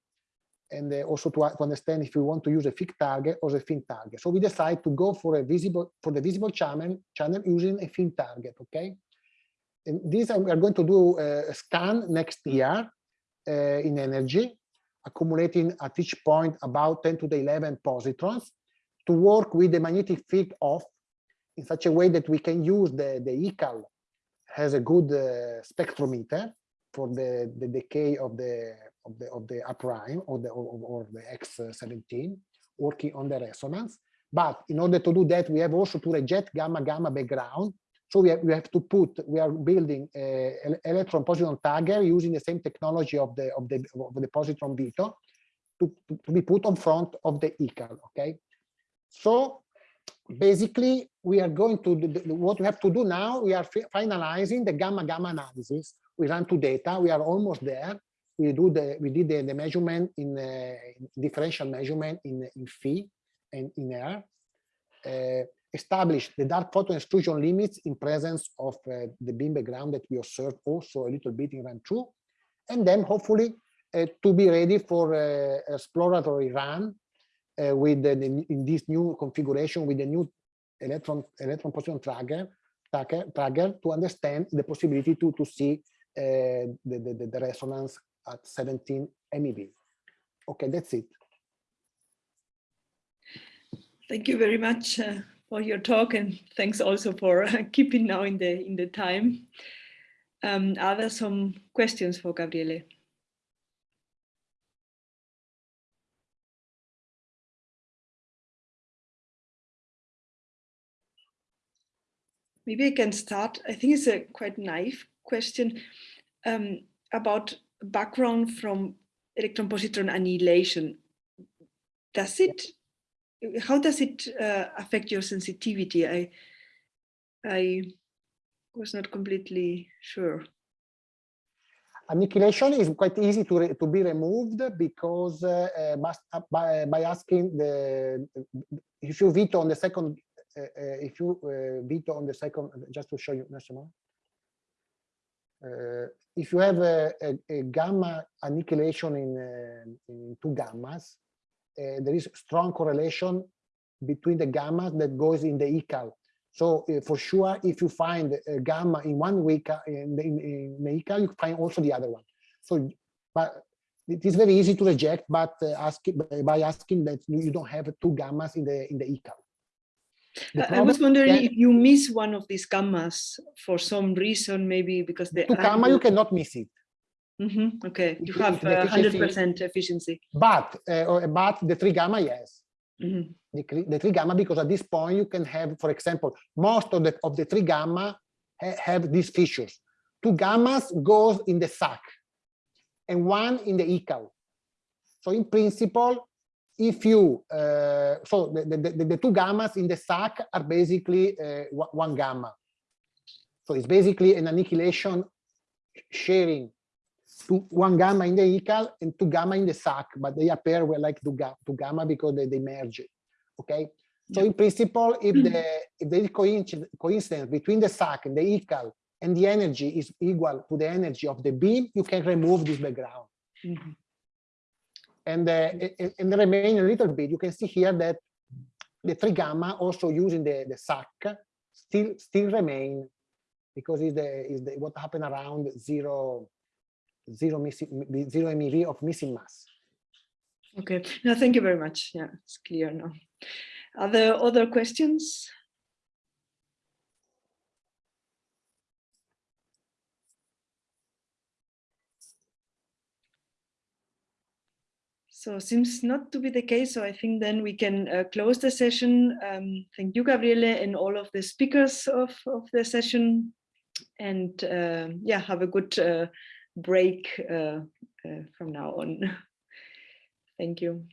and also to, to, understand if we want to use a fixed target or a thin target. So we decide to go for a visible for the visible channel channel using a thin target. Okay, and this we are going to do a scan next year uh, in energy, accumulating at each point about 10 to the 11 positrons to work with the magnetic field off in such a way that we can use the the ECAL has a good uh, spectrometer for the the decay of the of the of the A prime or the or, or the X17 working on the resonance. But in order to do that, we have also to reject gamma gamma background. So we have, we have to put we are building an electron positron tagger using the same technology of the of the of the positron veto to, to, be put on front of the ECAL. Okay. So basically we are going to do, what we have to do now we are finalizing the gamma gamma analysis we run to data we are almost there we do the we did the, the measurement in, uh, differential measurement in in phi and in air uh, establish the dark photon exclusion limits in presence of uh, the beam background that we observed also a little bit in run two and then hopefully uh, to be ready for uh, exploratory run uh, with the, in this new configuration with the new electron electron positron tracker tracker, tracker to understand the possibility to to see uh, the, the, the resonance at 17 MeV. Okay, that's it. Thank you very much uh, for your talk and thanks also for keeping now in the in the time. Um, are there some questions for Gabriele? Maybe I can start. I think it's a quite naive question um, about background from electron positron annihilation. Does it, how does it uh, affect your sensitivity? I, I was not completely sure. Annihilation is quite easy to, to be removed because uh, uh, by, by asking the, if you veto on the second uh, uh, if you uh, veto on the second, just to show you, uh, if you have a, a, a, gamma annihilation in, uh, in two gammas, uh, Uh, there is strong correlation between the gamma that goes in the ECAL. So uh, for sure, if you find a gamma in one week uh, in the, in, in the ECAL, you find also the other one. So, but it is very easy to reject, but ask by asking that you don't have two gammas in the in the ECAL. I was wondering if you miss one of these gammas for some reason, maybe because the gamma you cannot miss it. Mm -hmm. Okay, you have hundred percent efficiency. But uh, but the three gamma, yes. Mm -hmm. the, the three gamma because at this point you can have, for example, most of the of the three gamma ha have these features. Two gammas goes in the SAC, and one in the ECAL. So in principle, if you uh, so the, the, the, two gammas in the SAC are basically uh, one gamma so it's basically an annihilation sharing two, one gamma in the ECAL and two gamma in the SAC but they appear well like two, ga two gamma because they, they merge okay? So in principle if the if there is coincidence, coincidence between the SAC and the ECAL and the energy is equal to the energy of the beam you can remove this background. Mm -hmm and uh, in the remaining little bit, you can see here that the three gamma also using the, the SAC still still remain because is the is the what happened around zero zero, missing, zero MeV of missing mass. Okay, no, thank you very much. Yeah, it's clear now. Are there other questions? So seems not to be the case. So I think then we can uh, close the session. Um, thank you, Gabriele, and all of the speakers of, of the session. And uh, yeah, have a good uh, break uh, uh, from now on. thank you.